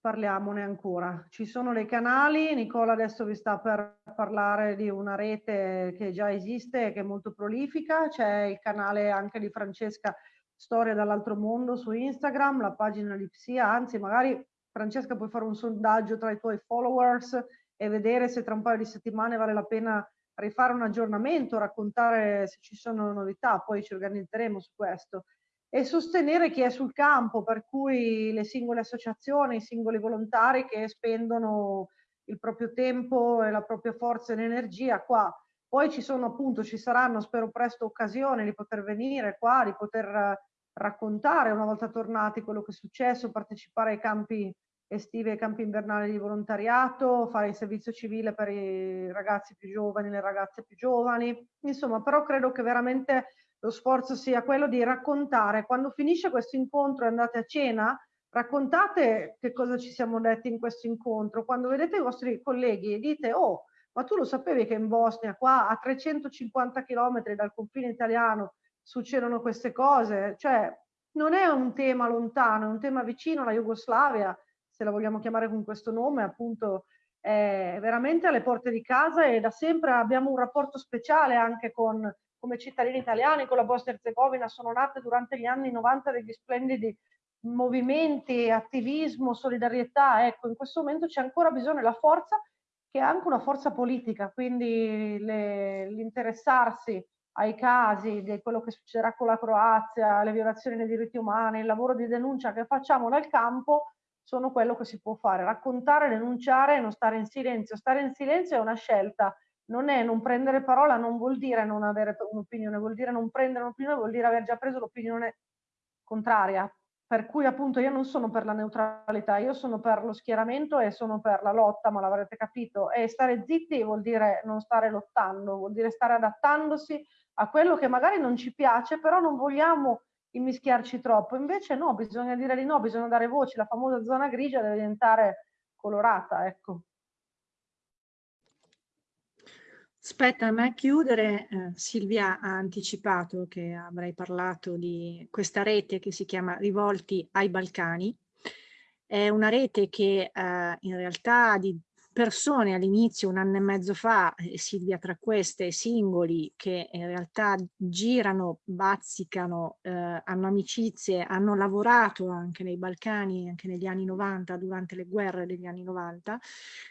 [SPEAKER 4] parliamone ancora. Ci sono dei canali, Nicola adesso vi sta per parlare di una rete che già esiste, che è molto prolifica, c'è il canale anche di Francesca Storia dall'altro mondo su Instagram, la pagina di Psia, anzi magari Francesca puoi fare un sondaggio tra i tuoi followers e vedere se tra un paio di settimane vale la pena rifare un aggiornamento, raccontare se ci sono novità, poi ci organizzeremo su questo e sostenere chi è sul campo, per cui le singole associazioni, i singoli volontari che spendono il proprio tempo e la propria forza e energia qua. Poi ci sono appunto, ci saranno, spero presto, occasioni di poter venire qua, di poter raccontare una volta tornati quello che è successo, partecipare ai campi estivi e campi invernali di volontariato, fare il servizio civile per i ragazzi più giovani, le ragazze più giovani. Insomma, però credo che veramente lo sforzo sia quello di raccontare, quando finisce questo incontro e andate a cena, raccontate che cosa ci siamo detti in questo incontro. Quando vedete i vostri colleghi dite, oh, ma tu lo sapevi che in Bosnia, qua a 350 km dal confine italiano, succedono queste cose? Cioè, non è un tema lontano, è un tema vicino alla Jugoslavia, se la vogliamo chiamare con questo nome, appunto è veramente alle porte di casa e da sempre abbiamo un rapporto speciale anche con come cittadini italiani con la Bosnia Herzegovina sono nate durante gli anni 90 degli splendidi movimenti, attivismo, solidarietà. Ecco, in questo momento c'è ancora bisogno della forza che è anche una forza politica, quindi l'interessarsi ai casi di quello che succederà con la Croazia, le violazioni dei diritti umani, il lavoro di denuncia che facciamo dal campo sono quello che si può fare, raccontare, denunciare e non stare in silenzio. Stare in silenzio è una scelta, non è non prendere parola, non vuol dire non avere un'opinione, vuol dire non prendere un'opinione, vuol dire aver già preso l'opinione contraria. Per cui appunto io non sono per la neutralità, io sono per lo schieramento e sono per la lotta, ma l'avrete capito. E stare zitti vuol dire non stare lottando, vuol dire stare adattandosi a quello che magari non ci piace, però non vogliamo immischiarci troppo. Invece no, bisogna dire di no, bisogna dare voce, la famosa zona grigia deve diventare colorata, ecco.
[SPEAKER 3] Spetta a chiudere, eh, Silvia ha anticipato che avrei parlato di questa rete che si chiama Rivolti ai Balcani. È una rete che eh, in realtà di persone all'inizio, un anno e mezzo fa, eh, Silvia tra queste, singoli che in realtà girano, bazzicano, eh, hanno amicizie, hanno lavorato anche nei Balcani, anche negli anni 90, durante le guerre degli anni 90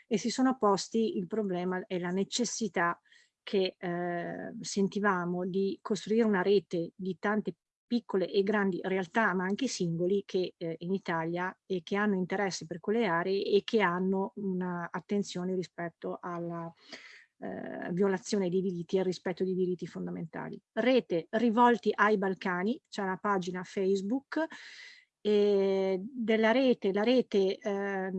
[SPEAKER 3] e si sono posti il problema e la necessità che eh, sentivamo di costruire una rete di tante piccole e grandi realtà, ma anche singoli, che eh, in Italia e che hanno interesse per quelle aree e che hanno un'attenzione rispetto alla eh, violazione dei diritti e al rispetto dei diritti fondamentali. Rete rivolti ai Balcani, c'è una pagina Facebook eh, della rete, la rete eh,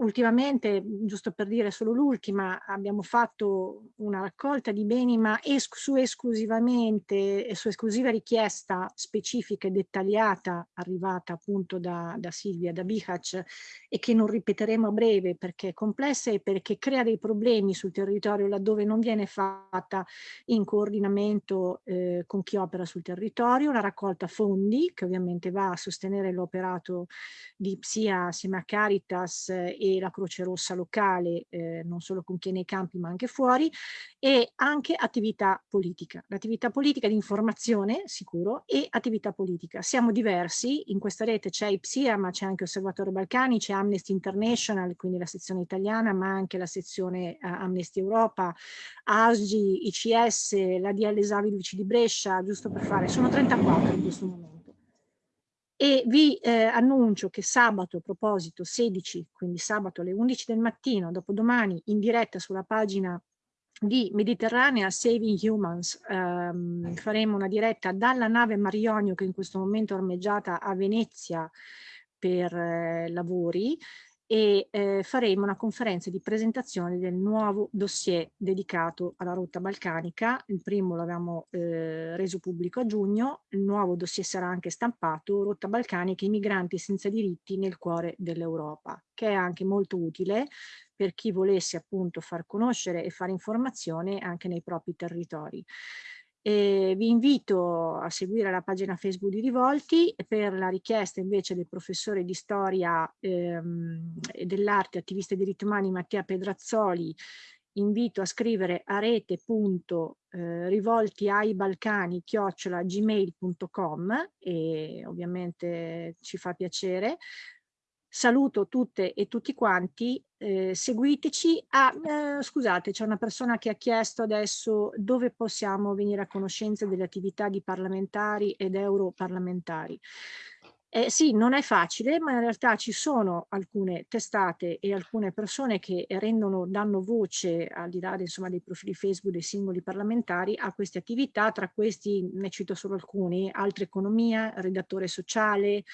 [SPEAKER 3] ultimamente, giusto per dire solo l'ultima, abbiamo fatto una raccolta di beni ma es su esclusivamente e su esclusiva richiesta specifica e dettagliata arrivata appunto da, da Silvia, da Bihac e che non ripeteremo a breve perché è complessa e perché crea dei problemi sul territorio laddove non viene fatta in coordinamento eh, con chi opera sul territorio, la raccolta fondi che ovviamente va a sostenere l'operato di PSIA assieme a Caritas e la Croce Rossa locale, eh, non solo con chi è nei campi ma anche fuori, e anche attività politica. L'attività politica di informazione, sicuro, e attività politica. Siamo diversi, in questa rete c'è IPSIA ma c'è anche Osservatorio Balcani, c'è Amnesty International, quindi la sezione italiana, ma anche la sezione uh, Amnesty Europa, ASGI, ICS, la DL Savidovici di Brescia, giusto per fare, sono 34 in questo momento e vi eh, annuncio che sabato, a proposito, 16, quindi sabato alle 11 del mattino, dopodomani, in diretta sulla pagina di Mediterranea Saving Humans ehm, faremo una diretta dalla nave Marionio che in questo momento è ormeggiata a Venezia per eh, lavori e eh, faremo una conferenza di presentazione del nuovo dossier dedicato alla rotta balcanica. Il primo l'abbiamo eh, reso pubblico a giugno, il nuovo dossier sarà anche stampato, rotta balcanica, i migranti senza diritti nel cuore dell'Europa, che è anche molto utile per chi volesse appunto far conoscere e fare informazione anche nei propri territori. E vi invito a seguire la pagina Facebook di Rivolti per la richiesta invece del professore di storia ehm, e dell'arte attivista dei diritti umani Mattia Pedrazzoli invito a scrivere a rete.rivoltiaibalcani chiocciola gmail.com e ovviamente ci fa piacere. Saluto tutte e tutti quanti, eh, seguiteci. Ah, eh, scusate, c'è una persona che ha chiesto adesso dove possiamo venire a conoscenza delle attività di parlamentari ed europarlamentari. Eh, sì, non è facile, ma in realtà ci sono alcune testate e alcune persone che rendono, danno voce, al di là insomma, dei profili Facebook dei singoli parlamentari, a queste attività. Tra questi ne cito solo alcuni, Altra Economia, Redattore Sociale,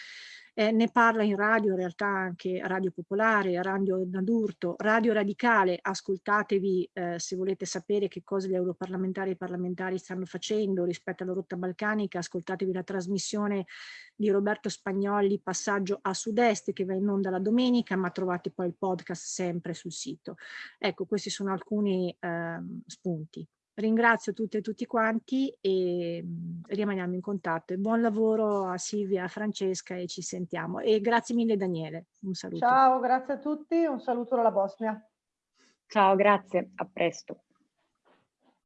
[SPEAKER 3] eh, ne parla in radio, in realtà anche Radio Popolare, Radio Nadurto, Radio Radicale, ascoltatevi eh, se volete sapere che cosa gli europarlamentari e i parlamentari stanno facendo rispetto alla rotta balcanica, ascoltatevi la trasmissione di Roberto Spagnoli, Passaggio a Sud-Est, che va in onda la domenica, ma trovate poi il podcast sempre sul sito. Ecco, questi sono alcuni eh, spunti. Ringrazio tutte e tutti quanti e rimaniamo in contatto. E buon lavoro a Silvia, a Francesca e ci sentiamo. E grazie mille Daniele. Un saluto.
[SPEAKER 4] Ciao, grazie a tutti. Un saluto dalla Bosnia.
[SPEAKER 5] Ciao, grazie. A presto.